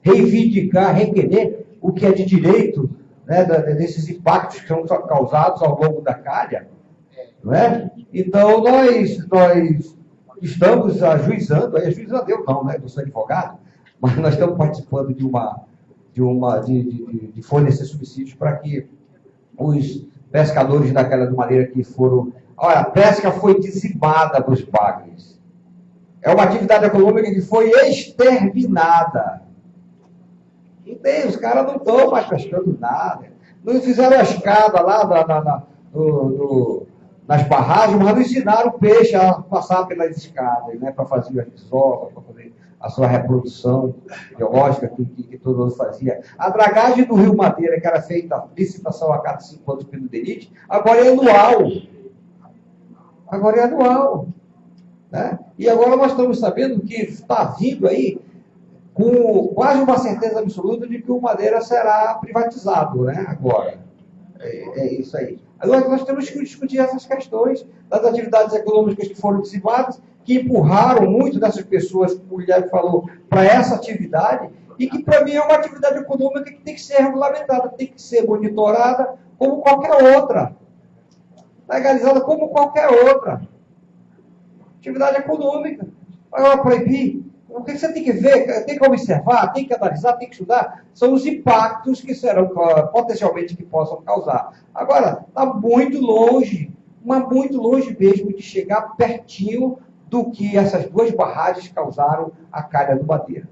reivindicar, requerer o que é de direito né, desses impactos que são causados ao longo da calha. Não é? Então, nós, nós estamos ajuizando, ajuizando eu não, né, eu sou advogado, mas nós estamos participando de uma, de uma, de, de, de fornecer subsídios para que os pescadores daquela de maneira que foram. Olha, a pesca foi dizimada para os. É uma atividade econômica que foi exterminada. Não tem, os caras não estão mais pescando nada. Não fizeram a escada lá na, na, na, no, no, nas barragens, mas não ensinaram o peixe a passar pelas escadas, né, para fazer as desovas, para poder a sua reprodução biológica que, que, que, todo mundo fazia. A dragagem do Rio Madeira, que era feita licitação a cada cinco anos pelo DENIT, agora é anual. Agora é anual. Né? E agora nós estamos sabendo que está vindo aí com quase uma certeza absoluta de que o Madeira será privatizado, né? Agora. É, é isso aí. Agora nós temos que discutir essas questões das atividades econômicas que foram dissipadas que empurraram muito dessas pessoas, como o Guilherme falou, para essa atividade e que para mim é uma atividade econômica que tem que ser regulamentada, tem que ser monitorada como qualquer outra. Legalizada como qualquer outra. Atividade econômica. Agora proibir. O que você tem que ver, tem que observar, tem que analisar, tem que estudar, são os impactos que serão potencialmente que possam causar. Agora, está muito longe, mas muito longe mesmo de chegar pertinho do que essas duas barragens causaram à calha do Madeira.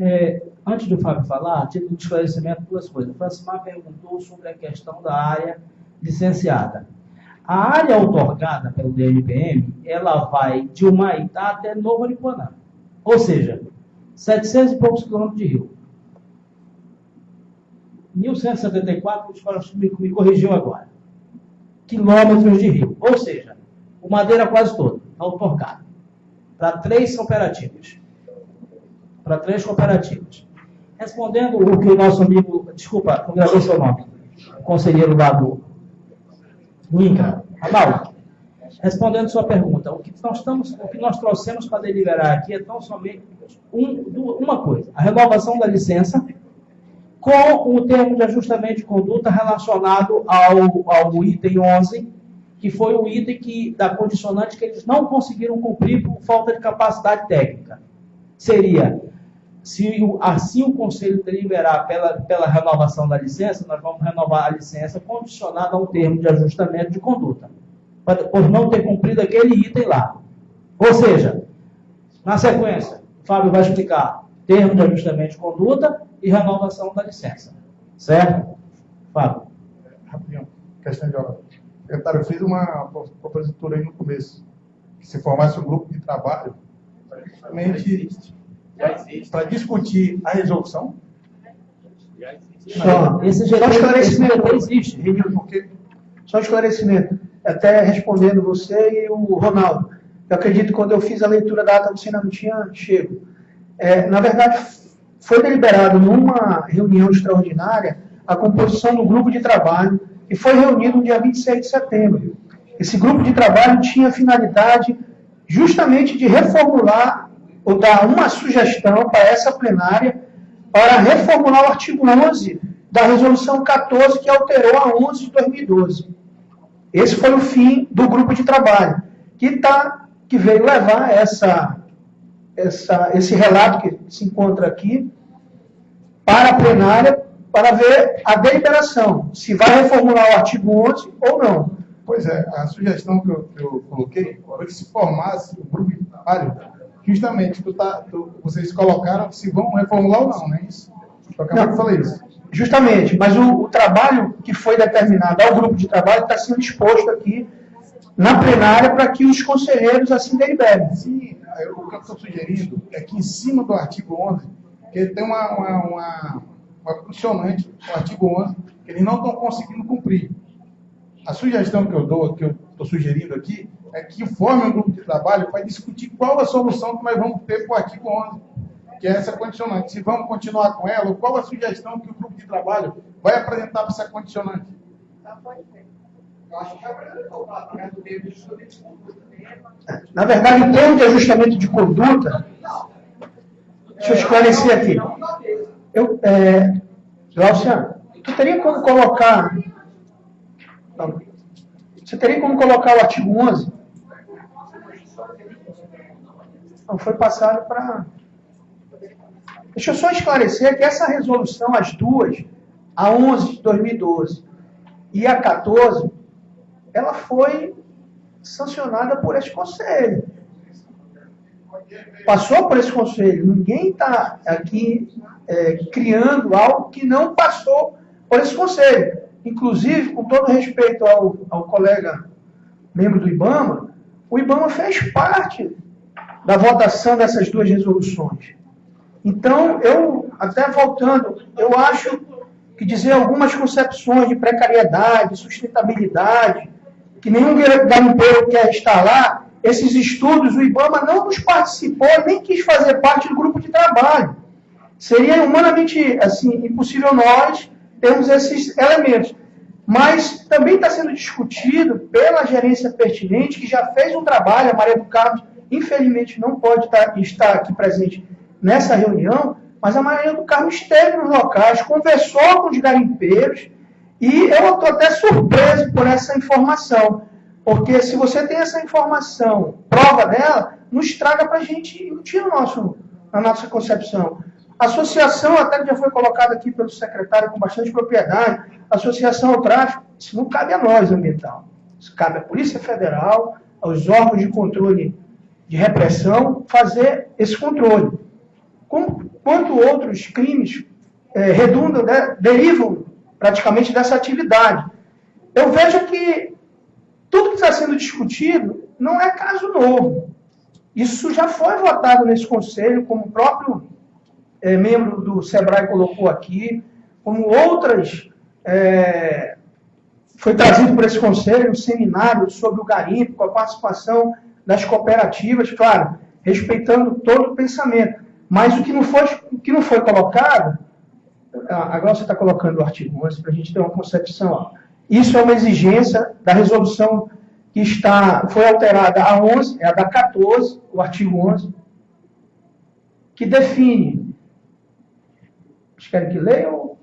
É, antes do Fábio falar, título de esclarecimento, duas coisas. O Francimar perguntou sobre a questão da área licenciada. A área outorgada pelo DNPM, ela vai de Humaitá até Novo Aripuanã. Ou seja, 700 e poucos quilômetros de rio. 1174, me, me corrigiu agora. Quilômetros de rio. Ou seja, o Madeira quase todo, outorgado. Para três cooperativas. Para três cooperativas. Respondendo o que o nosso amigo, desculpa, não gravei seu nome, conselheiro lá do INCRA, respondendo sua pergunta, o que nós, estamos, o que nós trouxemos para deliberar aqui é tão somente um, uma coisa, a renovação da licença com o termo de ajustamento de conduta relacionado ao, ao item 11, que foi o item que, da condicionante que eles não conseguiram cumprir por falta de capacidade técnica. Seria, se assim o Conselho deliberar pela, pela renovação da licença, nós vamos renovar a licença condicionada a um termo de ajustamento de conduta, por não ter cumprido aquele item lá. Ou seja, na sequência, o Fábio vai explicar termo de ajustamento de conduta e renovação da licença. Certo? Fábio. Rapidinho, questão de hora. Secretário, eu fiz uma propositura aí no começo, que se formasse um grupo de trabalho justamente para discutir a resolução. Só, esse geral esclarecimento existe. Porque... Só esclarecimento. Até respondendo você e o Ronaldo. Eu acredito que quando eu fiz a leitura da ata, você ainda não tinha chego. É, na verdade, foi deliberado numa reunião extraordinária a composição do grupo de trabalho que foi reunido no dia 26 de setembro. Esse grupo de trabalho tinha a finalidade justamente de reformular ou dar uma sugestão para essa plenária para reformular o artigo 11 da resolução 14 que alterou a 11 de 2012. Esse foi o fim do grupo de trabalho, que, tá, que veio levar essa, essa, esse relato que se encontra aqui para a plenária para ver a deliberação, se vai reformular o artigo 11 ou não. Pois é, a sugestão que eu, que eu coloquei foi que se formasse o grupo de trabalho, justamente, tu tá, tu, vocês colocaram se vão reformular ou não, não é isso? Eu acabei não, de falar isso. Justamente, mas o, o, trabalho que foi determinado ao grupo de trabalho está sendo exposto aqui na plenária para que os conselheiros assim deliberem. Sim, o que eu estou sugerindo é que em cima do artigo 11, que tem uma, uma, uma uma no artigo 11, que eles não estão conseguindo cumprir. A sugestão que eu dou, que eu estou sugerindo aqui, é que forme um grupo de trabalho para discutir qual a solução que nós vamos ter para o artigo 11, que é essa condicionante. Se vamos continuar com ela, qual a sugestão que o grupo de trabalho vai apresentar para essa condicionante. Na verdade, em termos de ajustamento de conduta, deixa eu esclarecer aqui. Eu, é, Glauciano, tu teria como colocar. Você teria como colocar o artigo 11? Não, foi passado para. Deixa eu só esclarecer que essa resolução, as duas, a 11 de 2012 e a 14, ela foi sancionada por esse conselho. Passou por esse conselho. Ninguém está aqui é, criando algo que não passou por esse conselho. Inclusive, com todo respeito ao, ao colega membro do IBAMA, o IBAMA fez parte da votação dessas duas resoluções. Então, eu, até voltando, eu acho que dizer algumas concepções de precariedade, sustentabilidade, que nenhum garimpeiro quer estar lá, esses estudos, o IBAMA não nos participou, nem quis fazer parte do grupo de trabalho. Seria humanamente assim, impossível nós termos esses elementos. Mas também está sendo discutido pela gerência pertinente, que já fez um trabalho, a Maria do Carlos, infelizmente, não pode estar, estar aqui presente nessa reunião, mas a maioria do carro esteve nos locais, conversou com os garimpeiros, e eu estou até surpreso por essa informação, porque se você tem essa informação, prova dela, nos traga para a gente emitir no nosso, na nossa concepção. Associação, até que já foi colocado aqui pelo secretário com bastante propriedade, associação ao tráfico, isso não cabe a nós, ambiental. Isso cabe à Polícia Federal, aos órgãos de controle de repressão, fazer esse controle. Como, quanto outros crimes é, redundam, né, derivam praticamente dessa atividade. Eu vejo que tudo que está sendo discutido não é caso novo. Isso já foi votado nesse conselho, como o próprio é, membro do SEBRAE colocou aqui, como outras. É, foi trazido por esse conselho um seminário sobre o garimpo, com a participação das cooperativas, claro, respeitando todo o pensamento. Mas o que não foi, o que não foi colocado, agora você está colocando o artigo 11 para a gente ter uma concepção. Ó. Isso é uma exigência da resolução que está, foi alterada a 11, é a da 14, o artigo 11, que define. Vocês querem que leia ou...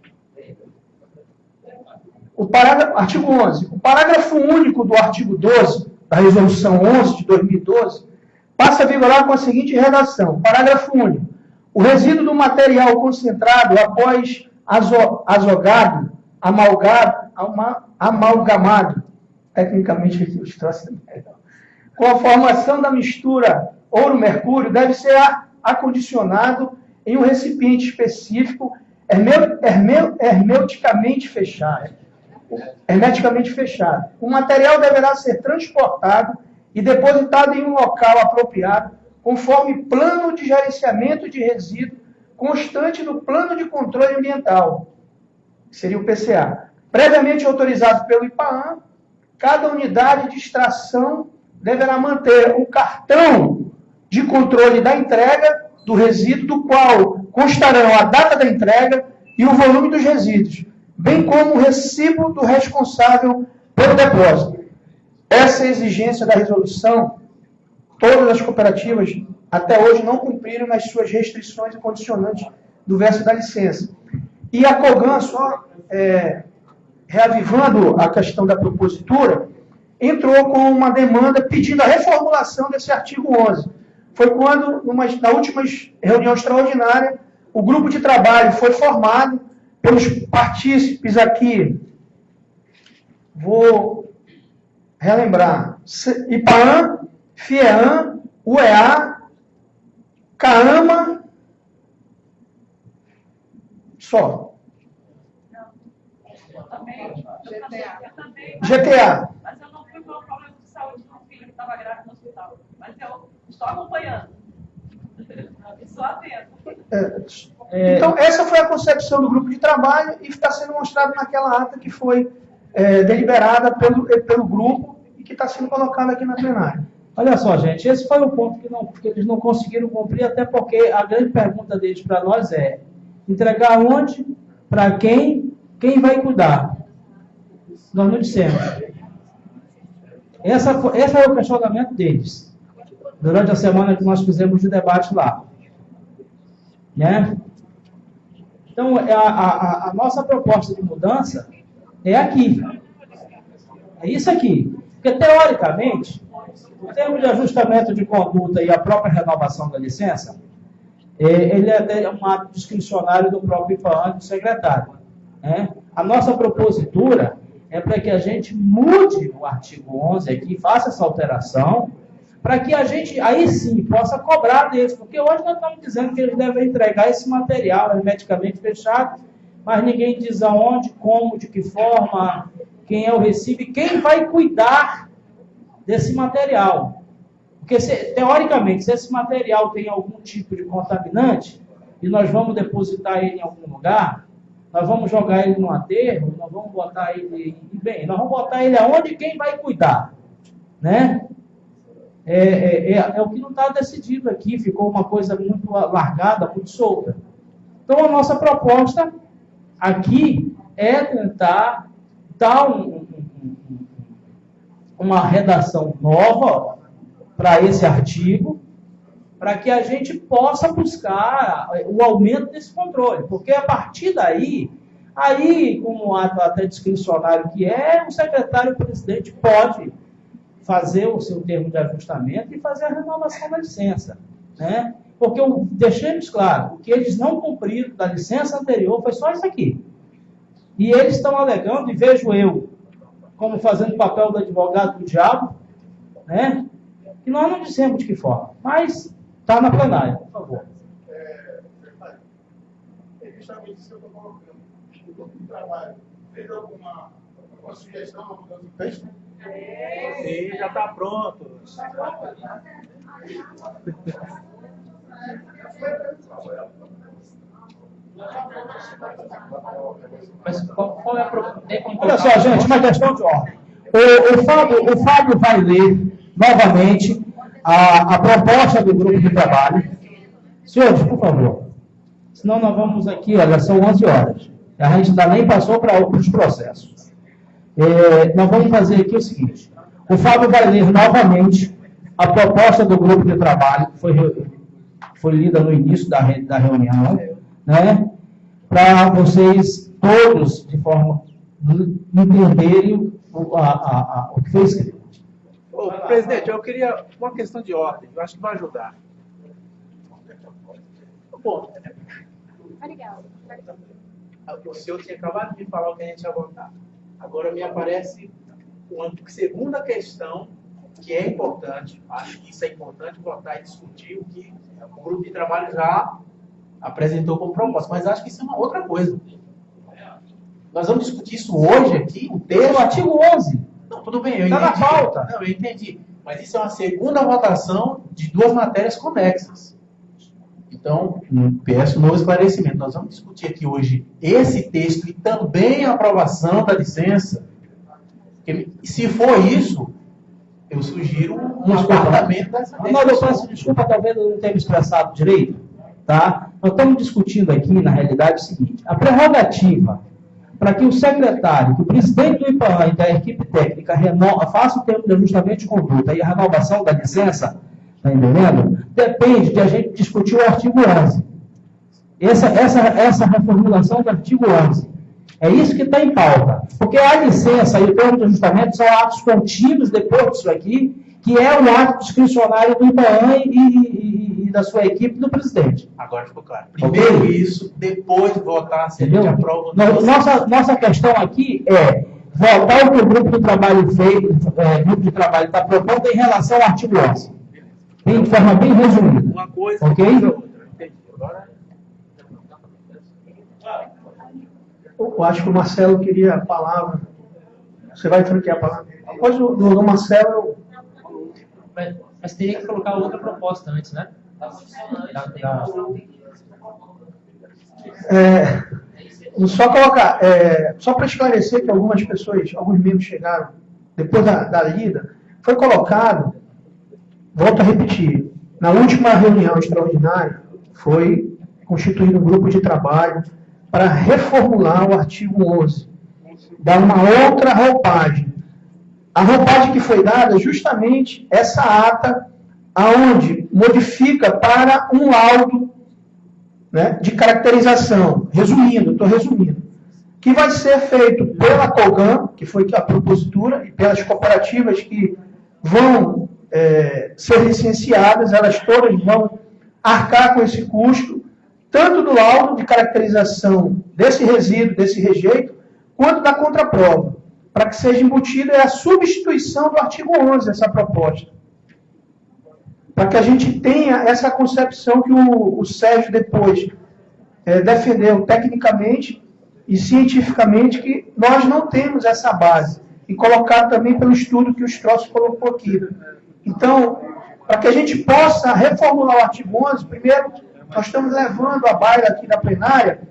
O parágrafo, artigo 11. O parágrafo único do artigo 12, da resolução 11 de 2012, passa a vigorar com a seguinte redação. Parágrafo único. O resíduo do material concentrado após azogado, amalgado, amalgamado, tecnicamente troços com a formação da mistura ouro-mercúrio, deve ser acondicionado em um recipiente específico hermeticamente fechado. Hermeticamente fechado. O material deverá ser transportado e depositado em um local apropriado, conforme plano de gerenciamento de resíduo constante do plano de controle ambiental, que seria o PCA. Previamente autorizado pelo IPAAM, cada unidade de extração deverá manter o cartão de controle da entrega do resíduo, do qual constarão a data da entrega e o volume dos resíduos, bem como o recibo do responsável pelo depósito. Essa é exigência da resolução, todas as cooperativas até hoje não cumpriram nas suas restrições e condicionantes do verso da licença. E a COGAN, só é, reavivando a questão da propositura, entrou com uma demanda pedindo a reformulação desse artigo 11. Foi quando, numa, na última reunião extraordinária, o grupo de trabalho foi formado pelos partícipes aqui. Vou relembrar. IPAAN, FIEAN, UEA, CAAMA, só. GTA. Mas eu não fui por um problema de saúde de um filho que estava grávido no hospital. Mas estou acompanhando. Estou atento. É, então, essa foi a concepção do grupo de trabalho e está sendo mostrado naquela ata que foi é, deliberada pelo, pelo grupo e que está sendo colocada aqui na plenária. Olha só, gente, esse foi o ponto que, não, que eles não conseguiram cumprir, até porque a grande pergunta deles para nós é entregar onde, para quem, quem vai cuidar. Nós não dissemos. Essa, esse é o questionamento deles. Durante a semana que nós fizemos o debate lá. Né? Então, a, a, a nossa proposta de mudança é aqui. É isso aqui. Porque, teoricamente, o termo de ajustamento de conduta e a própria renovação da licença, é, ele é até um ato discricionário do próprio IFAM do secretário. Né? A nossa propositura é para que a gente mude o artigo 11 aqui, faça essa alteração, para que a gente, aí sim, possa cobrar deles, porque hoje nós estamos dizendo que eles devem entregar esse material hermeticamente fechado, mas ninguém diz aonde, como, de que forma, quem é o recibo e quem vai cuidar desse material. Porque, se, teoricamente, se esse material tem algum tipo de contaminante, e nós vamos depositar ele em algum lugar, nós vamos jogar ele no aterro, nós vamos botar ele, bem, nós vamos botar ele aonde quem vai cuidar, né? É, é, é, é o que não está decidido aqui, ficou uma coisa muito largada, muito solta. Então, a nossa proposta aqui é tentar dar um, uma redação nova para esse artigo, para que a gente possa buscar o aumento desse controle, porque a partir daí, aí, como ato até discricionário que é, o secretário-presidente pode fazer o seu termo de ajustamento e fazer a renovação da licença, né? Porque eu, deixemos claro, o que eles não cumpriram da licença anterior foi só isso aqui. E eles estão alegando, e vejo eu como fazendo o papel do advogado do diabo, né? Que nós não dissemos de que forma, mas está na plenária, por favor. É, é justamente isso que eu estou colocando. O grupo de trabalho fez alguma, alguma sugestão, alguma mudança do texto? Sim, já está pronto. Mas qual, qual é a pro- Olha só, gente, uma questão de ordem. O, o, Fábio, o Fábio vai ler novamente a, a proposta do grupo de trabalho. Senhores, por favor. Senão nós vamos aqui, olha, são 11 horas. A gente ainda nem passou para outros processos. É, nós vamos fazer aqui o seguinte. O Fábio vai ler novamente a proposta do grupo de trabalho, que foi, foi lida no início da, re- da reunião, né? para vocês todos, de forma entenderem o, a- a- a- o que foi escrito. Ô, presidente, eu queria uma questão de ordem, eu acho que vai ajudar. Bom, o senhor tinha acabado de me falar o que a gente ia votar. Agora me aparece uma segunda questão que é importante, acho que isso é importante votar e discutir o que o grupo de trabalho já apresentou como proposta, mas acho que isso é uma outra coisa. Nós vamos discutir isso hoje aqui, o texto. O artigo 11. Não, tudo bem, eu Tá na entendi. pauta. Não, eu entendi. Mas isso é uma segunda votação de duas matérias conexas. Então, peço um novo esclarecimento. Nós vamos discutir aqui hoje esse texto e também a aprovação da licença. Se for isso, eu sugiro um apartamento dessa Arnaldo, eu peço desculpa, talvez eu não tenha me expressado direito, tá? Nós estamos discutindo aqui, na realidade, o seguinte: a prerrogativa para que o secretário, que o presidente do IPAN e da equipe técnica reno- faça o termo de ajustamento de conduta e a renovação da licença, está entendendo? Depende de a gente discutir o artigo 11. Essa, essa, essa reformulação do artigo 11. É isso que está em pauta. Porque a licença e o termo de ajustamento são atos contínuos depois disso aqui, que é o ato discricionário do IBAN e, e- e da sua equipe do presidente. Agora ficou claro. Primeiro isso, depois votar se a gente aprova No-. Nossa, nossa questão aqui é votar o que o grupo de trabalho fez, é, grupo de trabalho está propondo em relação ao artigo 11. Bem, de forma bem resumida. Uma coisa, Ok? depois a outra. Entendi. Agora... Eu acho que o Marcelo queria a palavra. Você vai franquear a palavra. Depois do, do, do Marcelo, eu- Mas, mas teria que colocar outra proposta antes, né? Da- da- é, só colocar, é, só para esclarecer que algumas pessoas, alguns membros chegaram depois da, da lida, foi colocado, volto a repetir, na última reunião extraordinária foi constituído um grupo de trabalho para reformular o artigo 11, dar uma outra roupagem. A roupagem que foi dada é justamente essa ata, aonde modifica para um laudo né, de caracterização, resumindo, estou resumindo, que vai ser feito pela COGAN, que foi a propositura, e pelas cooperativas que vão é, ser licenciadas, elas todas vão arcar com esse custo, tanto do laudo de caracterização desse resíduo, desse rejeito, quanto da contraprova, para que seja embutida é a substituição do artigo 11, essa proposta. Para que a gente tenha essa concepção que o, o Sérgio depois eh, defendeu tecnicamente e cientificamente que nós não temos essa base. E colocar também pelo estudo que o Strauss colocou aqui. Então, para que a gente possa reformular o artigo 11, primeiro, nós estamos levando a baila aqui da plenária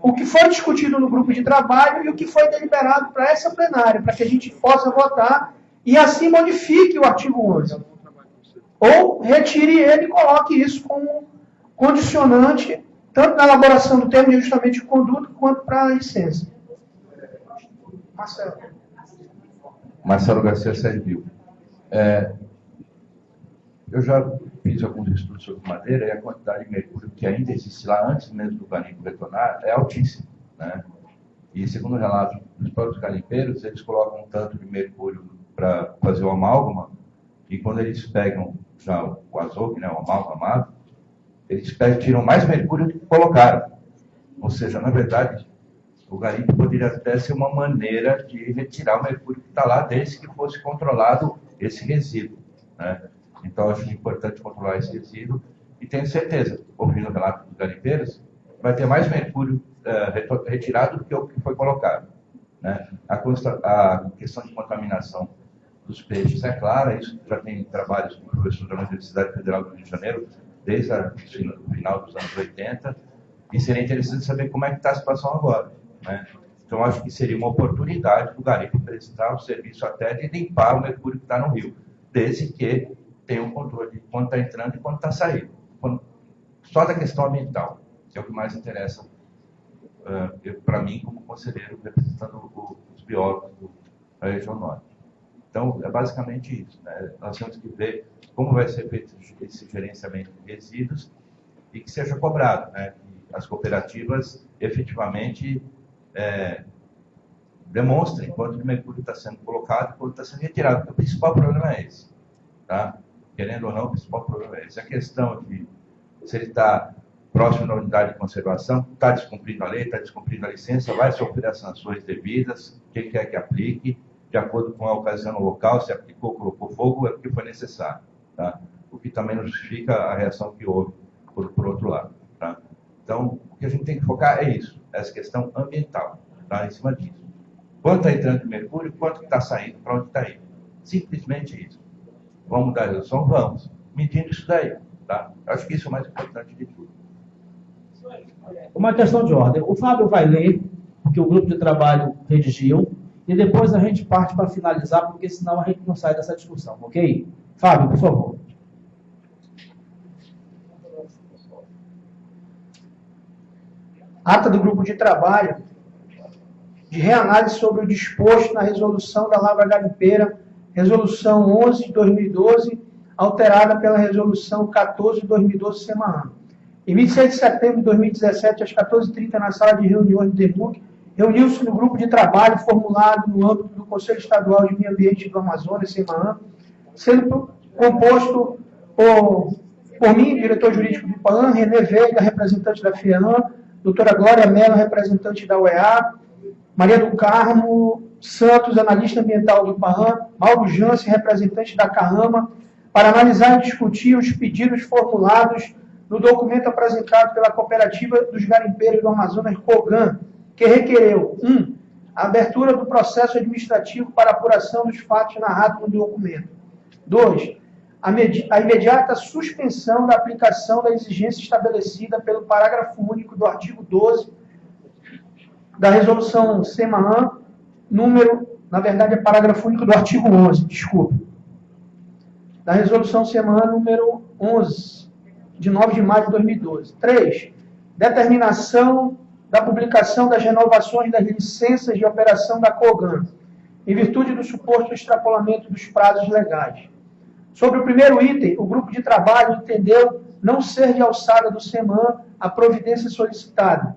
o que foi discutido no grupo de trabalho e o que foi deliberado para essa plenária, para que a gente possa votar e assim modifique o artigo 11 ou retire ele e coloque isso como condicionante, tanto na elaboração do termo de ajustamento de conduta, quanto para a licença. Marcelo. Marcelo Garcia Servil. É, eu já fiz alguns estudos sobre madeira e a quantidade de mercúrio que ainda existe lá antes mesmo do garimpo retornar é altíssima. Né? E segundo o relato dos próprios garimpeiros, eles colocam um tanto de mercúrio para fazer o amálgama e quando eles pegam já o azogue, né, o amalgamado, eles pegam, tiram mais mercúrio do que colocaram. Ou seja, na verdade, o garimpo poderia até ser uma maneira de retirar o mercúrio que está lá, desde que fosse controlado esse resíduo. Né? Então, acho importante controlar esse resíduo e tenho certeza, ouvindo o relato dos garimpeiros, vai ter mais mercúrio uh, retirado do que o que foi colocado. Né? A, a, questão de contaminação dos peixes é clara, isso já tem trabalhos com o professor da Universidade Federal do Rio de Janeiro, desde o final dos anos 80, e seria interessante saber como é que está a situação agora. Né? Então, acho que seria uma oportunidade do garimpo prestar o serviço até de limpar o mercúrio que está no rio, desde que tenha um controle de quando está entrando e quando está saindo. Quando, só da questão ambiental, que é o que mais interessa uh, para mim como conselheiro representando o, os biólogos da região norte. Então, é basicamente isso. Né? Nós temos que ver como vai ser feito esse gerenciamento de resíduos e que seja cobrado, né? que as cooperativas efetivamente é, demonstrem quanto de mercúrio está sendo colocado e quanto está sendo retirado. O principal problema é esse. Tá? Querendo ou não, o principal problema é esse. A questão de se ele está próximo da unidade de conservação, está descumprindo a lei, está descumprindo a licença, vai sofrer as sanções devidas, quem quer que aplique, de acordo com a ocasião local, se aplicou, colocou fogo, é porque foi necessário. Tá? O que também não justifica a reação que houve por, por outro lado. Tá? Então, o que a gente tem que focar é isso, essa questão ambiental, tá? em cima disso. Quanto está entrando de mercúrio, quanto está saindo, para onde está indo. Simplesmente isso. Vamos mudar a resolução? Vamos. Medindo isso daí. Tá? Acho que isso é o mais importante de tudo. Uma questão de ordem. O Fábio vai ler, porque o grupo de trabalho redigiu, e depois a gente parte para finalizar, porque senão a gente não sai dessa discussão, ok? Fábio, por favor. Ata do grupo de trabalho de reanálise sobre o disposto na resolução da Lavra Garimpeira, resolução 11 de 2012, alterada pela resolução 14 de 2012, SEMAAN. Em 26 de setembro de 2017, às 14h30, na sala de reuniões do DEMUC, reuniu-se no grupo de trabalho formulado no âmbito do Conselho Estadual de Meio Ambiente do Amazonas, SEMAAN, sendo composto por, por mim, diretor jurídico do IPAN, René Veiga, representante da FEAM, doutora Glória Mello, representante da UEA, Maria do Carmo Santos, analista ambiental do IPAN, Mauro Jansen, representante da CAAMA, para analisar e discutir os pedidos formulados no documento apresentado pela Cooperativa dos Garimpeiros do Amazonas, COGAN, que requereu 1. Um, a abertura do processo administrativo para apuração dos fatos narrados no documento. 2. A, a imediata suspensão da aplicação da exigência estabelecida pelo parágrafo único do artigo 12 da resolução SEMAAN, número, na verdade é parágrafo único do artigo 11, desculpe, da resolução SEMAAN número 11, de 9 de maio de 2012. 3. Determinação da publicação das renovações das licenças de operação da COGAN, em virtude do suposto extrapolamento dos prazos legais. Sobre o primeiro item, o grupo de trabalho entendeu não ser de alçada do SEMAN a providência solicitada.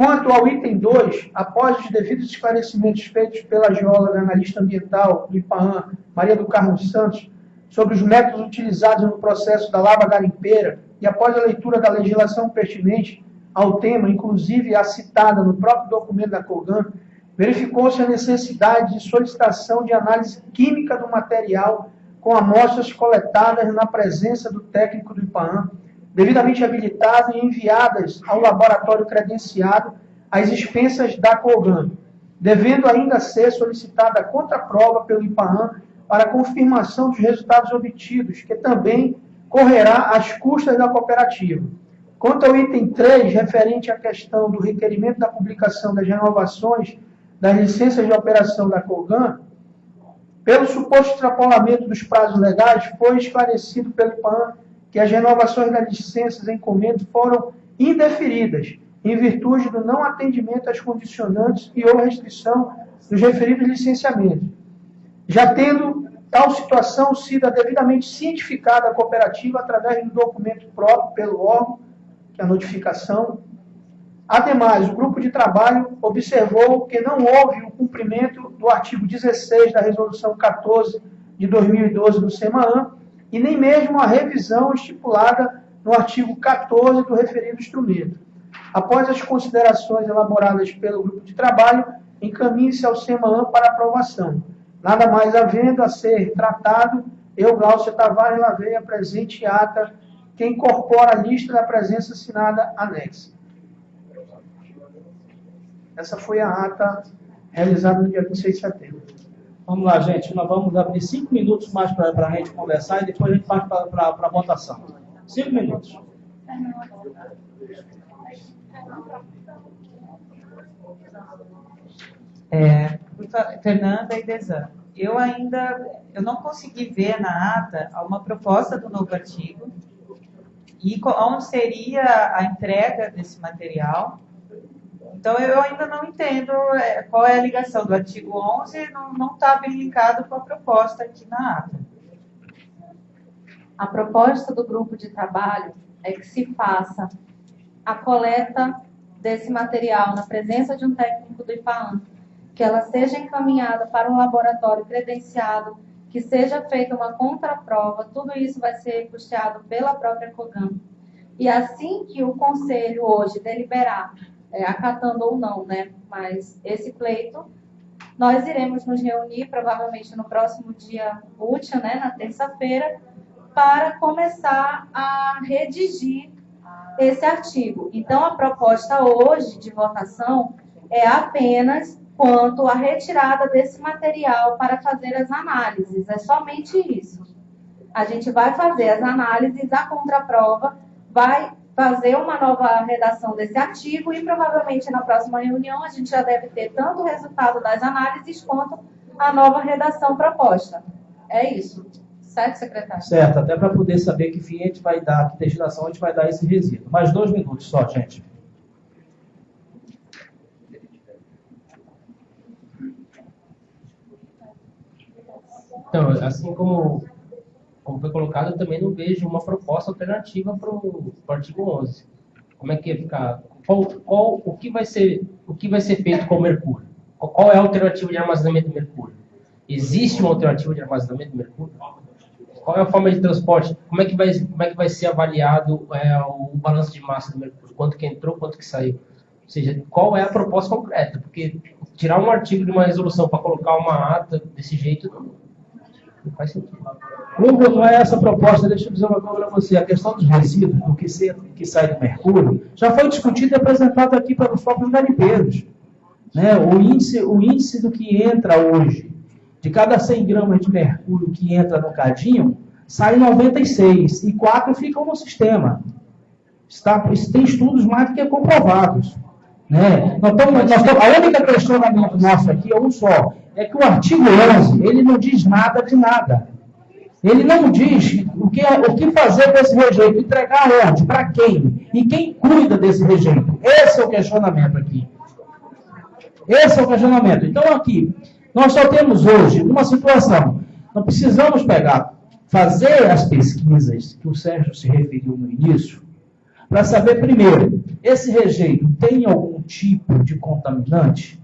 Quanto ao item 2, após os devidos esclarecimentos feitos pela geóloga analista ambiental do IPAAN, Maria do Carmo Santos, sobre os métodos utilizados no processo da lava garimpeira e após a leitura da legislação pertinente ao tema, inclusive a citada no próprio documento da COGAN, verificou-se a necessidade de solicitação de análise química do material com amostras coletadas na presença do técnico do IPAAN, devidamente habilitado e enviadas ao laboratório credenciado às expensas da COGAN, devendo ainda ser solicitada a contraprova pelo IPAAN para confirmação dos resultados obtidos, que também correrá às custas da cooperativa. Quanto ao item 3, referente à questão do requerimento da publicação das renovações das licenças de operação da COGAN, pelo suposto extrapolamento dos prazos legais, foi esclarecido pelo IPAN que as renovações das licenças em comendo foram indeferidas, em virtude do não atendimento às condicionantes e ou restrição dos referidos licenciamentos já tendo tal situação sido devidamente cientificada a cooperativa através do documento próprio pelo órgão, que é a notificação. Ademais, o grupo de trabalho observou que não houve o cumprimento do artigo 16 da Resolução 14 de 2012 do SEMAAN e nem mesmo a revisão estipulada no artigo 14 do referido instrumento. Após as considerações elaboradas pelo grupo de trabalho, encaminhe-se ao SEMAAN para aprovação. Nada mais havendo a ser tratado, eu, Glaucio Tavares Lavei, a presente ata que incorpora a lista da presença assinada anexa. Essa foi a ata realizada no dia 26 de setembro. Vamos lá, gente. Nós vamos abrir cinco minutos mais para a gente conversar e depois a gente parte para a votação. Cinco minutos. É, Fernanda e Desan, eu ainda eu não consegui ver na ata uma proposta do novo artigo e onde seria a entrega desse material. Então, eu ainda não entendo é, qual é a ligação do artigo 11, não está bem linkado com a proposta aqui na ata. A proposta do grupo de trabalho é que se faça a coleta desse material na presença de um técnico do IPAAN, que ela seja encaminhada para um laboratório credenciado, que seja feita uma contraprova, tudo isso vai ser custeado pela própria COGAM. E assim que o conselho hoje deliberar, é, acatando ou não, né, mas esse pleito, nós iremos nos reunir provavelmente no próximo dia útil, né, na terça-feira, para começar a redigir esse artigo. Então, a proposta hoje de votação é apenas quanto à retirada desse material para fazer as análises. É somente isso. A gente vai fazer as análises, a contraprova vai fazer uma nova redação desse artigo e provavelmente na próxima reunião a gente já deve ter tanto o resultado das análises quanto a nova redação proposta. É isso. Certo, secretário? Certo, até para poder saber que fim a gente vai dar, que destinação a gente vai dar esse resíduo. Mais dois minutos só, gente. Então, assim como, como foi colocado, eu também não vejo uma proposta alternativa para o artigo 11. Como é que ia ficar? Qual, qual, o, que vai ser, o que vai ser feito com o mercúrio? Qual, é a alternativa de armazenamento do mercúrio? Existe uma alternativa de armazenamento do mercúrio? Qual é a forma de transporte? Como é que vai, como é que vai ser avaliado é, o balanço de massa do mercúrio? Quanto que entrou, quanto que saiu? Ou seja, qual é a proposta concreta? Porque tirar um artigo de uma resolução para colocar uma ata desse jeito não, não faz sentido. É essa proposta, deixa eu dizer uma coisa para você. A questão dos resíduos, do que, se, que sai do mercúrio, já foi discutido e apresentado aqui para os próprios garimpeiros. Né? O, índice, o índice do que entra hoje, de cada 100 gramas de mercúrio que entra no cadinho, sai 96 e 4 ficam no sistema. Está, tem estudos mais do que comprovados. Né? Nós nós a única questionamento nosso aqui é um só é que o artigo 11, ele não diz nada de nada. Ele não diz o que, o que fazer com esse rejeito, entregar onde, para quem, e quem cuida desse rejeito. Esse é o questionamento aqui. Esse é o questionamento. Então, aqui, nós só temos hoje uma situação. Nós precisamos pegar, fazer as pesquisas que o Sérgio se referiu no início, para saber, primeiro, esse rejeito tem algum tipo de contaminante?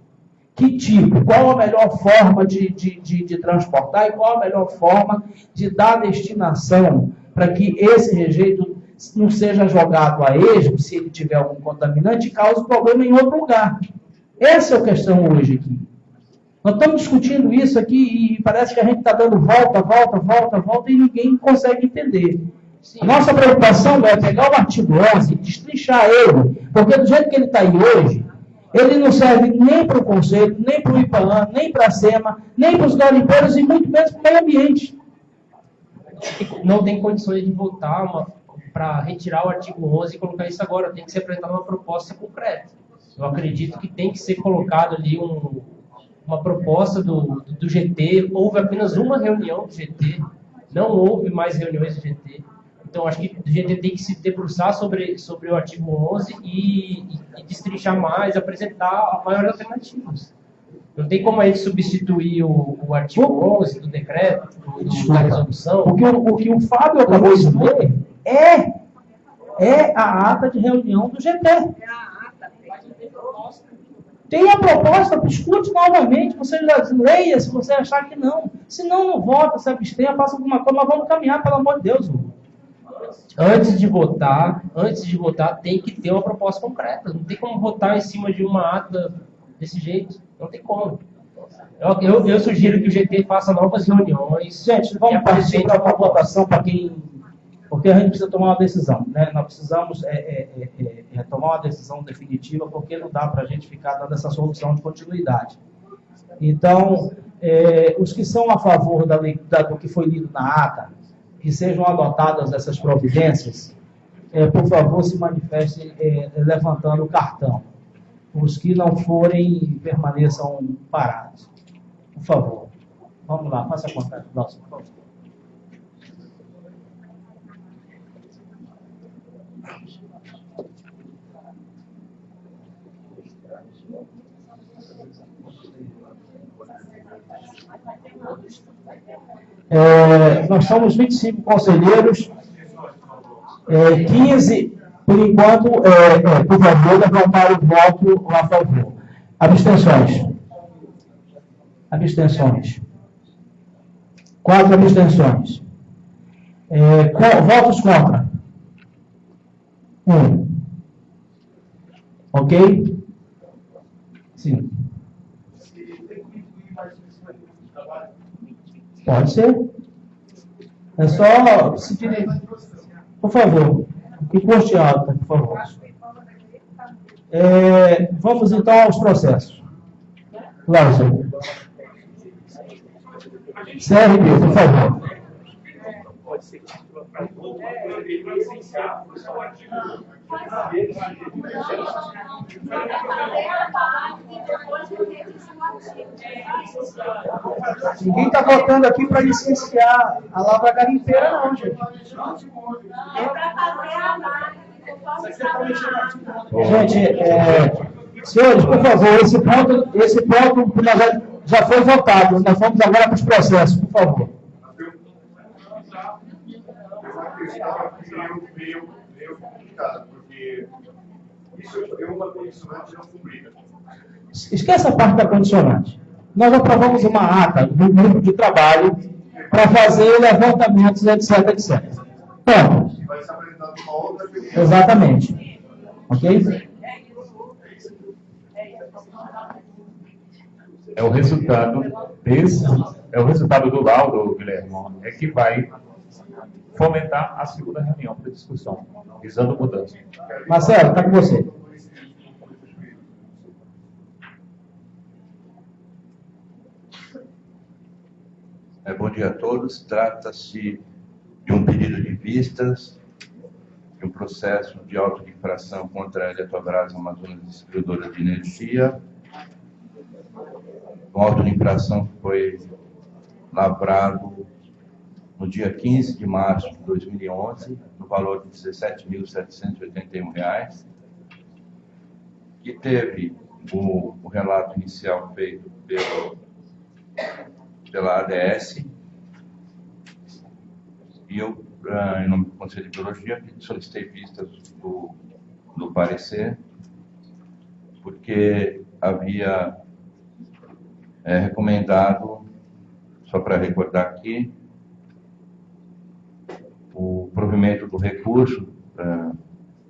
Que tipo, qual a melhor forma de, de, de, de transportar e qual a melhor forma de dar destinação para que esse rejeito não seja jogado a esmo, se ele tiver algum contaminante, e cause problema em outro lugar. Essa é a questão hoje aqui. Nós estamos discutindo isso aqui e parece que a gente está dando volta, volta, volta, volta e ninguém consegue entender. Sim. A nossa preocupação é pegar o artigo 11 e destrinchar ele, porque do jeito que ele está aí hoje, ele não serve nem para o Conselho, nem para o IPAAN, nem para a SEMA, nem para os garimpeiros e muito menos para o meio ambiente. Não tem condições de votar para retirar o artigo 11 e colocar isso agora. Tem que ser apresentada uma proposta concreta. Eu acredito que tem que ser colocado ali um, uma proposta do, do GT. Houve apenas uma reunião do GT, não houve mais reuniões do GT então, acho que a gente tem que se debruçar sobre, sobre o artigo 11 e, e, e destrinchar mais, apresentar maiores alternativas. Não tem como a gente substituir o, o artigo 11 do decreto, do, do, da resolução. O que o, o que o Fábio acabou de ler é, é a ata de reunião do GT. Tem a proposta, discute novamente, você leia se você achar que não. Se não, não vota, se abstenha, faça alguma coisa, mas vamos caminhar, pelo amor de Deus. Hugo. Antes de votar, antes de votar, tem que ter uma proposta concreta. Não tem como votar em cima de uma ata desse jeito. Não tem como. Eu, eu, eu sugiro que o GT faça novas reuniões. Gente, vamos partir para uma votação para quem. Porque a gente precisa tomar uma decisão. Né? Nós precisamos é, é, é, é tomar uma decisão definitiva, porque não dá para a gente ficar dando essa solução de continuidade. Então, é, os que são a favor da, da, do que foi lido na ata, que sejam adotadas essas providências, é, por favor, se manifestem levantando o cartão. Os que não forem, permaneçam parados. Por favor. Vamos lá, faça a conta. Nossa, por favor. É, nós somos 25 conselheiros, é, 15, por enquanto, é, é, por favor, levantar o voto a favor. Abstenções. Abstenções. Quatro abstenções. É, co votos contra. Um. Ok? Sim. Pode ser. É só se Por favor. Que custe alta, por favor. É, vamos então aos processos. Lázaro. CRB, por favor. Pode ser Ninguém está votando aqui para licenciar a lavra garimpeira, não, gente. É para fazer a vaga. Gente, é, senhores, por favor, esse ponto, esse ponto já, já foi votado. Nós vamos agora para os processos, por favor. Meio, meio complicado, porque isso é uma condicionante não cumprida. Esqueça a parte da condicionante. Nós aprovamos uma ata do grupo de trabalho para fazer levantamentos, etc, etc. Ponto. Vai ser apresentado uma outra Exatamente. Ok? É o resultado desse, é o resultado do laudo, Guilherme, é que vai fomentar a segunda reunião para discussão, visando mudança. Marcelo, está com você. É, bom dia a todos. Trata-se de um pedido de vistas, de um processo de auto-infração contra a Eletrobras Amazonas Distribuidora de Energia. Um auto-infração que foi lavrado no dia 15 de março de 2011, no valor de R$ 17.781, que teve o, o, relato inicial feito pelo, pela ADS, e eu, ah, em nome do Conselho de Biologia, solicitei vistas do, do parecer, porque havia é, recomendado, só para recordar aqui, o provimento do recurso é,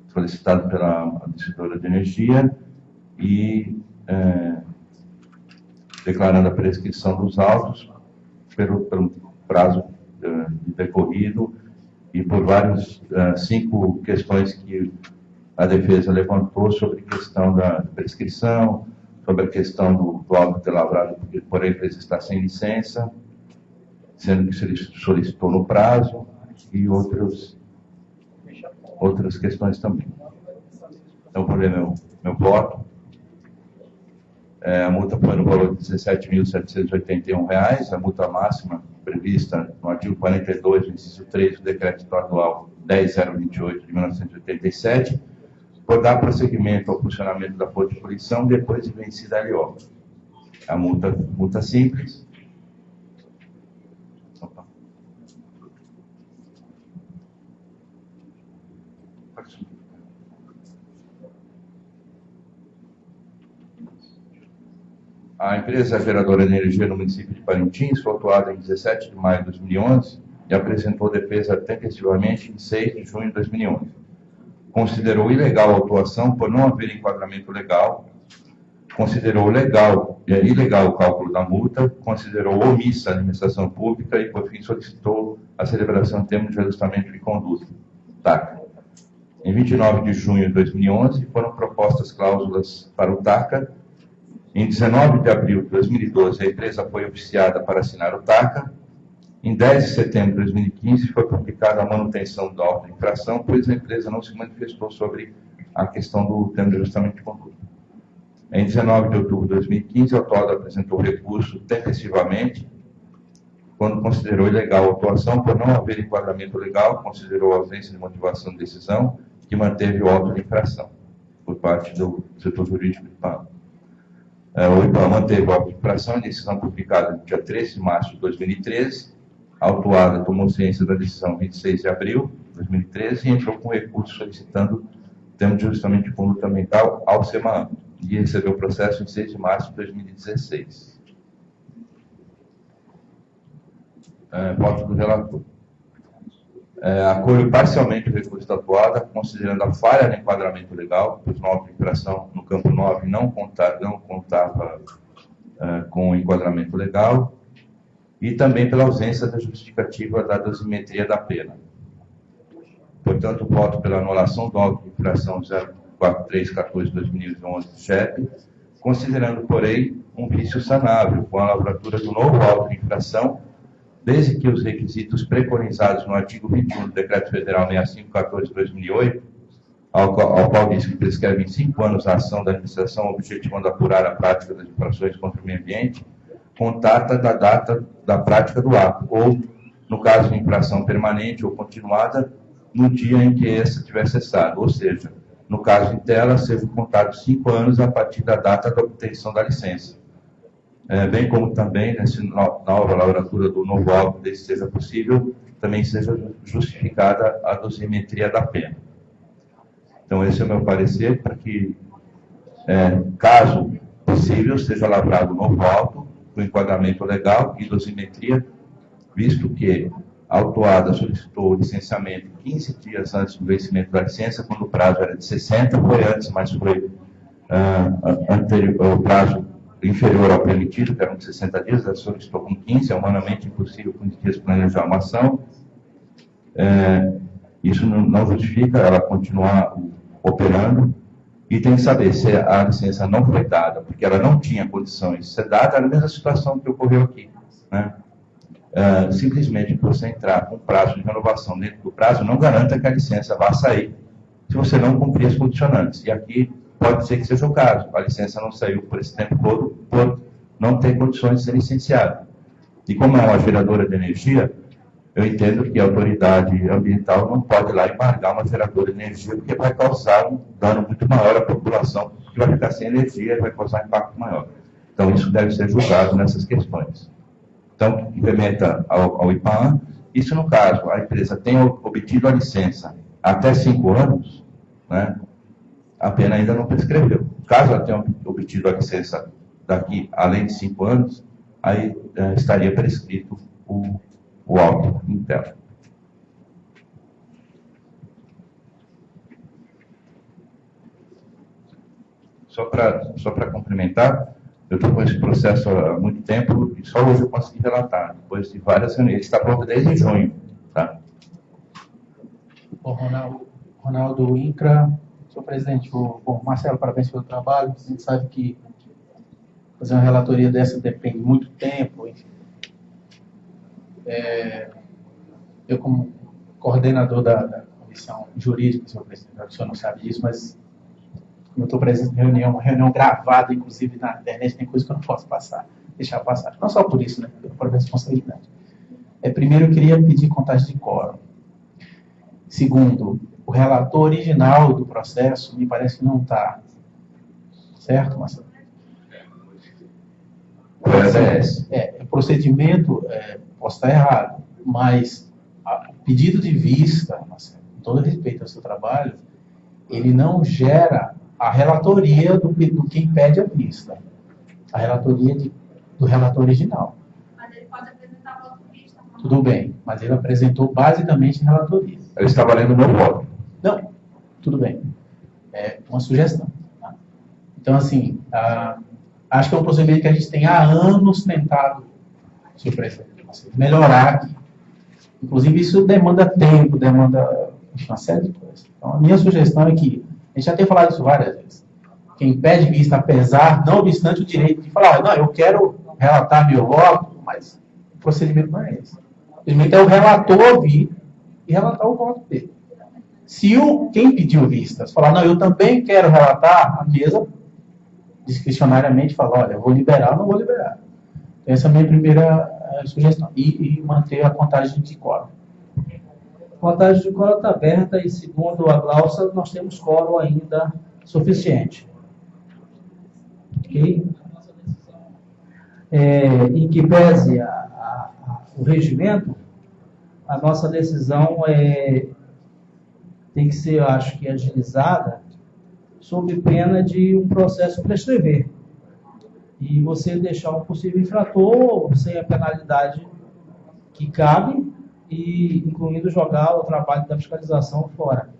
solicitado pela distribuidora de energia e é, declarando a prescrição dos autos pelo, pelo prazo é, decorrido e por vários é, cinco questões que a defesa levantou sobre a questão da prescrição, sobre a questão do, do auto ter lavrado porque por empresa está sem licença, sendo que se solicitou no prazo, e outros, outras questões também. Então, por exemplo, meu, meu voto, é, a multa foi no valor de R$ 17.781, a multa máxima prevista no artigo 42, inciso 3 do Decreto Estadual 10028 de 1987, por dar prosseguimento ao funcionamento da Força de Poluição depois de vencida a LIO. a multa, multa simples. A empresa geradora de energia no município de Parintins foi autuada em 17 de maio de 2011 e apresentou defesa tempestivamente em 6 de junho de 2011. Considerou ilegal a autuação por não haver enquadramento legal, considerou legal, é, ilegal o cálculo da multa, considerou omissa a administração pública e, por fim, solicitou a celebração de termo de ajustamento de conduta, TACA. Em 29 de junho de 2011, foram propostas cláusulas para o TACA. Em 19 de abril de 2012, a empresa foi oficiada para assinar o TACA. Em 10 de setembro de 2015, foi publicada a manutenção da ordem de infração, pois a empresa não se manifestou sobre a questão do termo de ajustamento de conduta. Em 19 de outubro de 2015, o autor apresentou recurso tempestivamente, quando considerou ilegal a atuação por não haver enquadramento legal, considerou a ausência de motivação de decisão, que manteve o auto de infração por parte do setor jurídico do IPAM. É, o IPAM manteve o auto de decisão publicada no dia 13 de março de 2013. A autuada tomou ciência da decisão 26 de abril de 2013 e entrou com recurso solicitando termo de ajustamento de conduta mental ao SEMAN e recebeu o processo em 6 de março de 2016. É, voto do relator. É, acolho parcialmente o recurso da atuada, considerando a falha no enquadramento legal, pois nova infração no campo 9 não, conta, não contava é, com o enquadramento legal, e também pela ausência da justificativa da dosimetria da pena. Portanto, voto pela anulação do auto de infração 4314-2011 do CHEP, considerando, porém, um vício sanável, com a lavratura do novo auto de infração, desde que os requisitos preconizados no artigo 21 do Decreto Federal 6514-2008, ao, ao qual diz que prescreve em cinco anos a ação da administração objetivando apurar a prática das infrações contra o meio ambiente, contata da data da prática do ato, ou, no caso de infração permanente ou continuada, no dia em que essa tiver cessado, ou seja, no caso de tela, sejam contados cinco anos a partir da data da obtenção da licença. É, bem como também, nessa nova lavratura do novo álbum, desde seja possível, também seja justificada a dosimetria da pena. Então, esse é o meu parecer, para que, é, caso possível, seja lavrado novo auto, com enquadramento legal e dosimetria, visto que a autuada solicitou o licenciamento 15 dias antes do vencimento da licença, quando o prazo era de 60, foi antes, mas foi uh, anterior, o prazo inferior ao permitido, que eram de 60 dias, ela solicitou com 15, é humanamente impossível com 15 dias planejar uma ação. É, isso não, justifica ela continuar operando e tem que saber se a licença não foi dada, porque ela não tinha condições de ser dada, é a mesma situação que ocorreu aqui. Né? uh, simplesmente você entrar com prazo de renovação dentro do prazo, não garanta que a licença vá sair se você não cumprir as condicionantes. E aqui pode ser que seja o caso. A licença não saiu por esse tempo todo por não ter condições de ser licenciada. E como é uma geradora de energia, eu entendo que a autoridade ambiental não pode ir lá embargar uma geradora de energia, porque vai causar um dano muito maior à população, que vai ficar sem energia e vai causar impacto maior. Então, isso deve ser julgado nessas questões. Então, implementa ao, ao IPAM. Isso no caso, a empresa tem obtido a licença até cinco anos, né, a pena ainda não prescreveu. Caso ela tenha obtido a licença daqui além de cinco anos, aí é, estaria prescrito o, o auto interno. Só para só complementar, eu estou com esse processo há muito tempo e só hoje eu consegui relatar, depois de várias reuniões. Ele está pronto desde junho. Tá? Bom, Ronaldo, Ronaldo Incra, senhor presidente, bom, Marcelo, parabéns pelo trabalho. A gente sabe que fazer uma relatoria dessa depende muito tempo. É, eu, como coordenador da, da comissão jurídica, senhor presidente, o senhor não sabe disso, mas eu estou presente em reunião, uma reunião gravada, inclusive na internet, tem coisa que eu não posso passar, deixar passar. Não só por isso, né? Por responsabilidade. É, primeiro, eu queria pedir contagem de quórum. Segundo, o relator original do processo me parece que não está. Certo, Marcelo? tese é essa. É, o procedimento, é, posso estar errado, mas a- o pedido de vista, Marcelo, com todo respeito ao seu trabalho, ele não gera a relatoria do, do quem pede a vista. A relatoria de- do relator original. Mas ele pode apresentar voto vista. Tudo bem, mas ele apresentou basicamente relatoria. Eu estava lendo o meu voto. Não, tudo bem. É uma sugestão. tá? Então, assim, ah, acho que é um procedimento que a gente tem há anos tentado, assim, melhorar aqui. Inclusive, isso demanda tempo, demanda uma série de coisas. Então, a minha sugestão é que, a gente já tem falado isso várias vezes, quem pede vista, apesar, não obstante o direito de falar, "Ah, não, eu quero relatar meu voto, mas o procedimento não é esse. O procedimento é o relator ouvir e relatar o voto dele. Se o, quem pediu vistas falar, não, eu também quero relatar, a mesa discricionariamente fala, olha, vou liberar ou não vou liberar. Então, essa é a minha primeira eh, sugestão. E, e manter a contagem de quórum. A contagem de quórum está aberta e, segundo a Glaucia, nós temos quórum ainda suficiente. Ok? É, em que pese a- a- a- o regimento, a nossa decisão é, tem que ser, eu acho que, agilizada, sob pena de um processo prescrever. E você deixar um possível infrator sem a penalidade que cabe, e incluindo jogar o trabalho da fiscalização fora.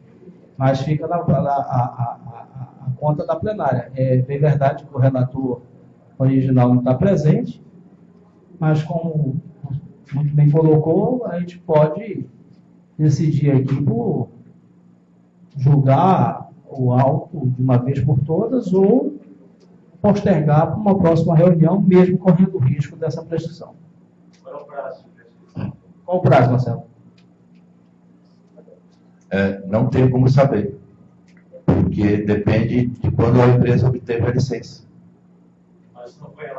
Mas fica na, na- a, a- a- a conta da plenária. É bem verdade que o relator original não está presente, mas como muito bem colocou, a gente pode decidir aqui por julgar o auto de uma vez por todas ou postergar para uma próxima reunião, mesmo correndo o risco dessa prescrição. Qual o prazo, Marcelo? É, não tenho como saber, porque depende de quando a empresa obteve a licença.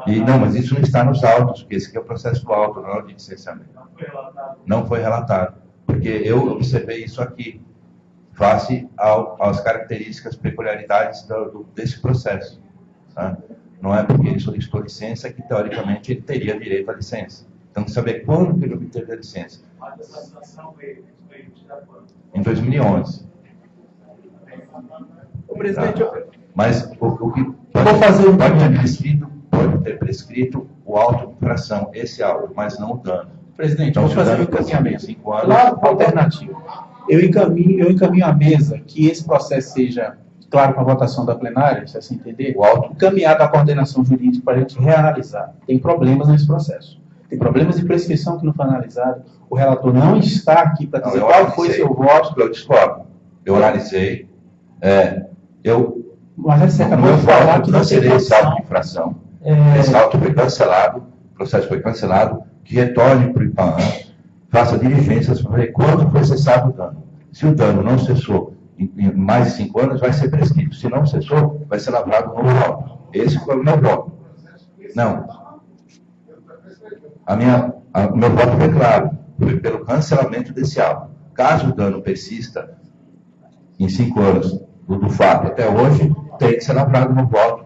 E não, mas isso não está nos autos, porque esse aqui é o processo do auto, não é o de licenciamento. Não foi relatado, porque eu observei isso aqui, face ao, às características, peculiaridades do, do- desse processo. tá? Não é porque ele solicitou licença que, teoricamente, ele teria direito à licença. Então, tem que saber quando que ele obteve a licença. Em 2011. presidente, Tá? Mas o, o que pode, fazer pode ter prescrito, pode ter prescrito o auto de infração, esse auto, mas não o dano. Presidente, Então, vou o fazer for encaminhamento. cinco anos, Claro, alternativo. Eu encaminho, eu encaminho à mesa que esse processo seja, claro, com a votação da plenária, se assim entender, o auto encaminhado à coordenação jurídica para a gente reanalisar. Tem problemas nesse processo. Tem problemas de prescrição que não foi analisado. O relator não está aqui para Não, dizer eu qual foi seu voto. Eu discordo. Eu analisei. É, eu, Mas meu voto, que não cancelei esse auto de infração. É, Esse auto foi cancelado, o processo foi cancelado, que retorne para o IPAM, faça diligências para ver quando foi cessado o dano. Se o dano não cessou em, em mais de cinco anos, vai ser prescrito. Se não cessou, vai ser lavrado um novo auto. Esse foi o meu voto. Não. A minha, a- o meu voto foi claro, foi pelo cancelamento desse auto. Caso o dano persista em cinco anos do, do fato até hoje, tem que ser lavrado no voto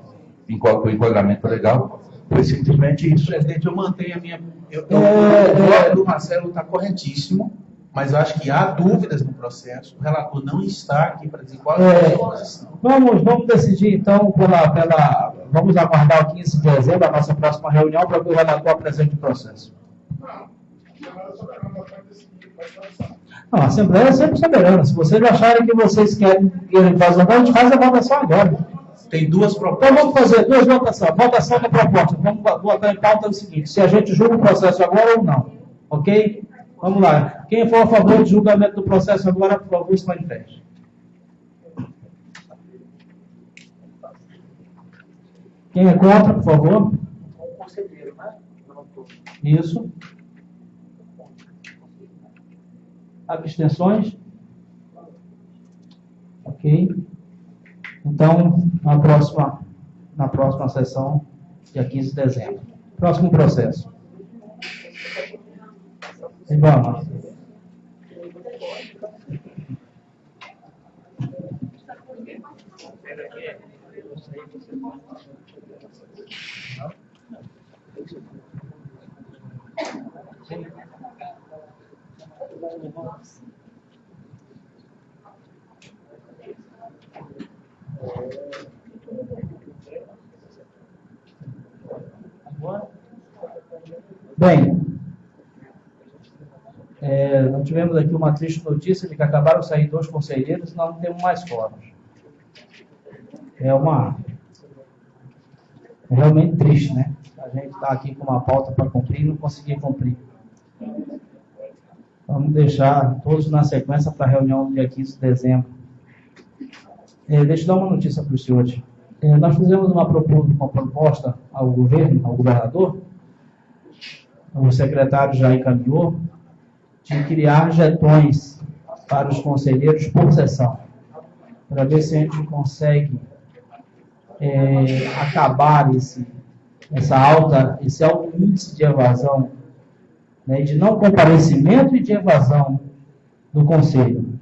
em com enquadramento legal. Foi simplesmente isso. Presidente, eu mantenho a minha. Eu, eu, É, o é. voto do Marcelo está corretíssimo, mas eu acho que há dúvidas no processo. O relator não está aqui para dizer qual é a É. sua posição. Vamos, vamos decidir então pela, pela. Vamos aguardar o 15 de dezembro, a nossa próxima reunião, para que o relator apresente o processo. Não, a Assembleia é sempre soberana. Se vocês acharem que vocês querem, querem fazer, a gente faz a votação agora. Tem duas Então propostas. vamos fazer duas votações. Votação da proposta. Vamos botar em pauta o seguinte: se a gente julga o processo agora ou não. Ok? Vamos lá. Quem for a favor do julgamento do processo agora, por favor, se manifeste. Quem é contra, por favor? Isso. Abstenções? Ok. Então, na próxima, na próxima sessão, dia 15 de dezembro. Próximo processo. E vamos. Thank you. Bem, é, nós tivemos aqui uma triste notícia de que acabaram sair dois conselheiros e nós não temos mais fóruns. É uma. É realmente triste, né? A gente está aqui com uma pauta para cumprir e não conseguir cumprir. Vamos deixar todos na sequência para a reunião do dia 15 de dezembro. É, deixa eu dar uma notícia para os senhores. É, nós fizemos uma, uma proposta ao governo, ao governador, o secretário já encaminhou, de criar jetões para os conselheiros por sessão, para ver se a gente consegue é, acabar esse, essa alta, esse alto índice de evasão, né, de não comparecimento e de evasão do conselho.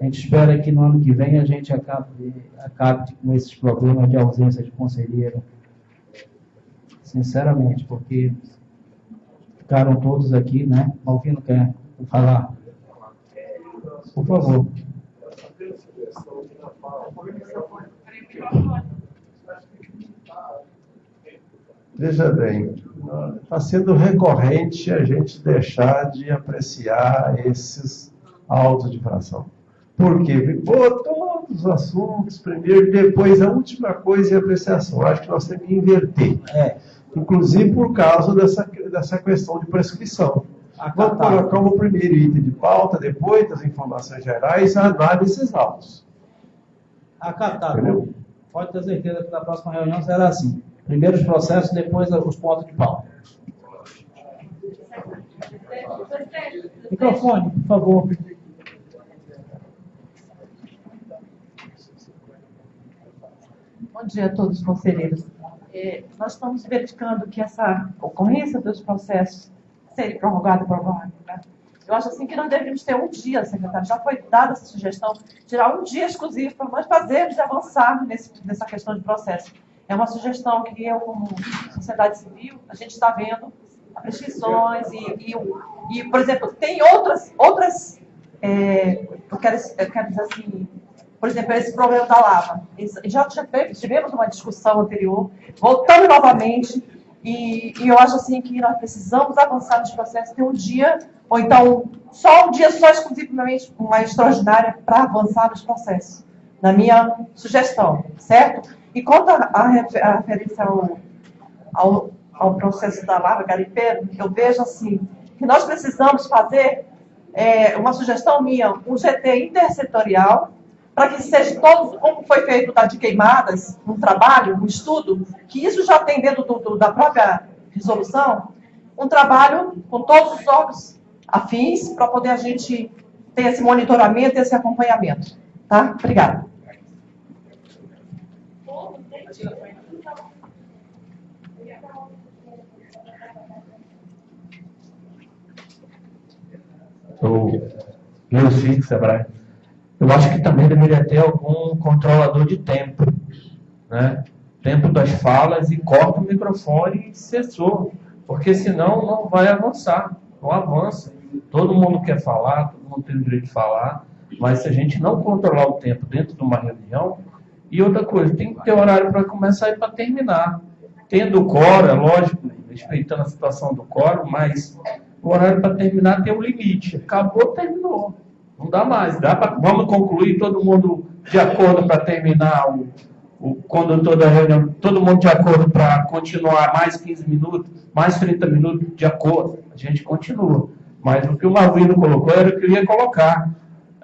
A gente espera que no ano que vem a gente acabe, acabe com esses problemas de ausência de conselheiro. Sinceramente, porque ficaram todos aqui, né? Malvino quer falar. Por favor. Veja bem, está sendo recorrente a gente deixar de apreciar esses autos de infração. Por quê? Pô, todos os assuntos, primeiro, depois a última coisa é a apreciação. Acho que nós temos que inverter. É inclusive por causa dessa, dessa questão de prescrição. Vamos colocar como primeiro item de pauta, depois das informações gerais, a análises autos. Acatado. Entendeu? Pode ter certeza que na próxima reunião será assim. Primeiro os processos, depois os pontos de pauta. Microfone, por favor. Bom dia a todos os conselheiros é, nós estamos verificando que essa ocorrência dos processos seria prorrogada por alguma né? Eu acho assim que nós deveríamos ter um dia, secretário, já foi dada essa sugestão, tirar um dia exclusivo para nós fazermos e avançarmos nesse, nessa questão de processo. É uma sugestão que eu, como sociedade civil, a gente está vendo prescrições e, e, e, por exemplo, tem outras, outras é, eu, quero, eu quero dizer assim, por exemplo, esse problema da lava. Já tivemos uma discussão anterior, voltando novamente, e, e, eu acho assim que nós precisamos avançar nesse processo, ter um dia, ou então só um dia só exclusivamente uma extraordinária para avançar nos processos, na minha sugestão, certo? E quanto à referência ao, ao, ao, processo da lava garimpeiro, eu vejo assim, que nós precisamos fazer é, uma sugestão minha, um GT intersetorial, para que seja todo, como foi feito da de queimadas, um trabalho, um estudo, que isso já tem dentro do, do, da própria resolução, um trabalho com todos os órgãos afins para poder a gente ter esse monitoramento, esse acompanhamento. Tá? Obrigada. Sou Leuci, Sebrae. Eu acho que também deveria ter algum controlador de tempo, né? Tempo das falas e corta o microfone e cessou, porque senão não vai avançar, não avança. Todo mundo quer falar, todo mundo tem o direito de falar, mas se a gente não controlar o tempo dentro de uma reunião, e outra coisa, tem que ter horário para começar e para terminar. Tendo é lógico, respeitando a situação do coro, mas o horário para terminar tem um limite. Acabou, terminou. Não dá mais. Dá pra, vamos concluir todo mundo de acordo para terminar o, o condutor da reunião, todo mundo de acordo para continuar mais 15 minutos, mais 30 minutos, de acordo. A gente continua. Mas o que o Marvino colocou era o que eu ia colocar.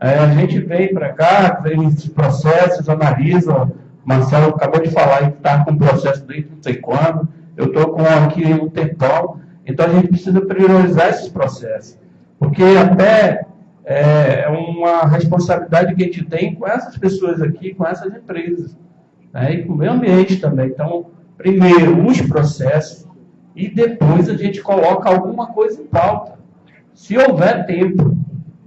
É, a gente vem para cá, vem esses processos, analisa. Marcelo acabou de falar que está com processo desde não sei quando. Eu estou com aqui um tempão. Então a gente precisa priorizar esses processos. Porque até é, é uma responsabilidade que a gente tem com essas pessoas aqui, com essas empresas, né? e com o meio ambiente também. Então, primeiro os processos e depois a gente coloca alguma coisa em pauta, se houver tempo.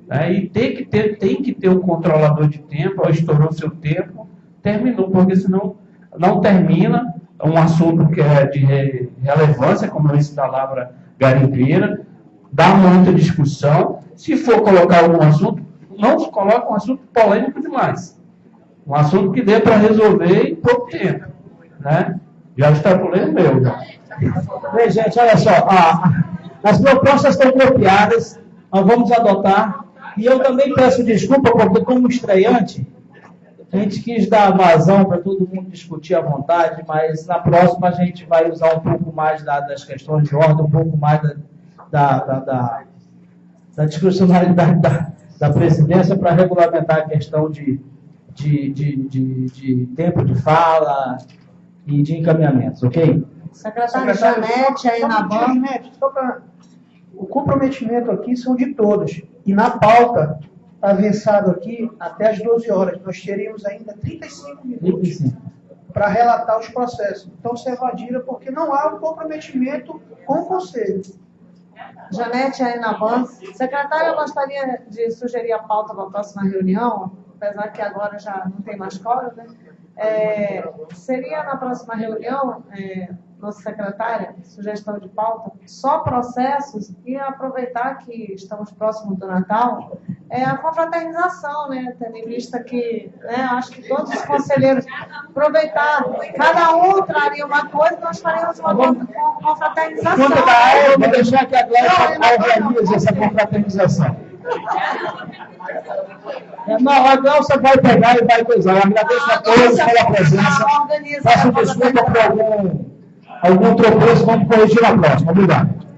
Né? E tem que, ter, tem que ter um controlador de tempo, estourou seu tempo, terminou, porque senão não termina um assunto que é de relevância, como esse da Lavra Garimpeira, dá muita discussão. Se for colocar algum assunto, não se coloca um assunto polêmico demais. Um assunto que dê para resolver em pouco tempo. Né? Já extrapolei o meu. Bem, gente, olha só. as propostas estão copiadas, nós vamos adotar. E eu também peço desculpa, porque como estreante, a gente quis dar vazão para todo mundo discutir à vontade, mas na próxima a gente vai usar um pouco mais da, das questões de ordem, um pouco mais da, da, da, da, da discrecionalidade da, da presidência para regulamentar a questão de, de, de, de, de tempo de fala e de encaminhamentos, ok? Secretário, Secretário Janete, aí na banca. O comprometimento aqui são de todos. E na pauta avançado aqui até as 12 horas. Nós teríamos ainda 35 minutos para relatar os processos. Então, se evadira porque não há um comprometimento com o Conselho. Janete aí na banca. Secretária, eu gostaria de sugerir a pauta para a próxima reunião, apesar que agora já não tem mais quórum, né? É, seria na próxima reunião, é, nossa secretária, sugestão de pauta, só processos e aproveitar que estamos próximos do Natal, é a confraternização, né? Tendo em vista que, né, acho que todos os conselheiros aproveitar, cada um traria uma coisa, nós faremos uma confraternização. Quando da eu vou deixar que a Glaucia organize essa confraternização. Não, a Glaucia vai pegar e vai coisar. Eu agradeço a todos pela presença. Peço desculpa por algum, algum tropeço, vamos corrigir na próxima. Obrigado.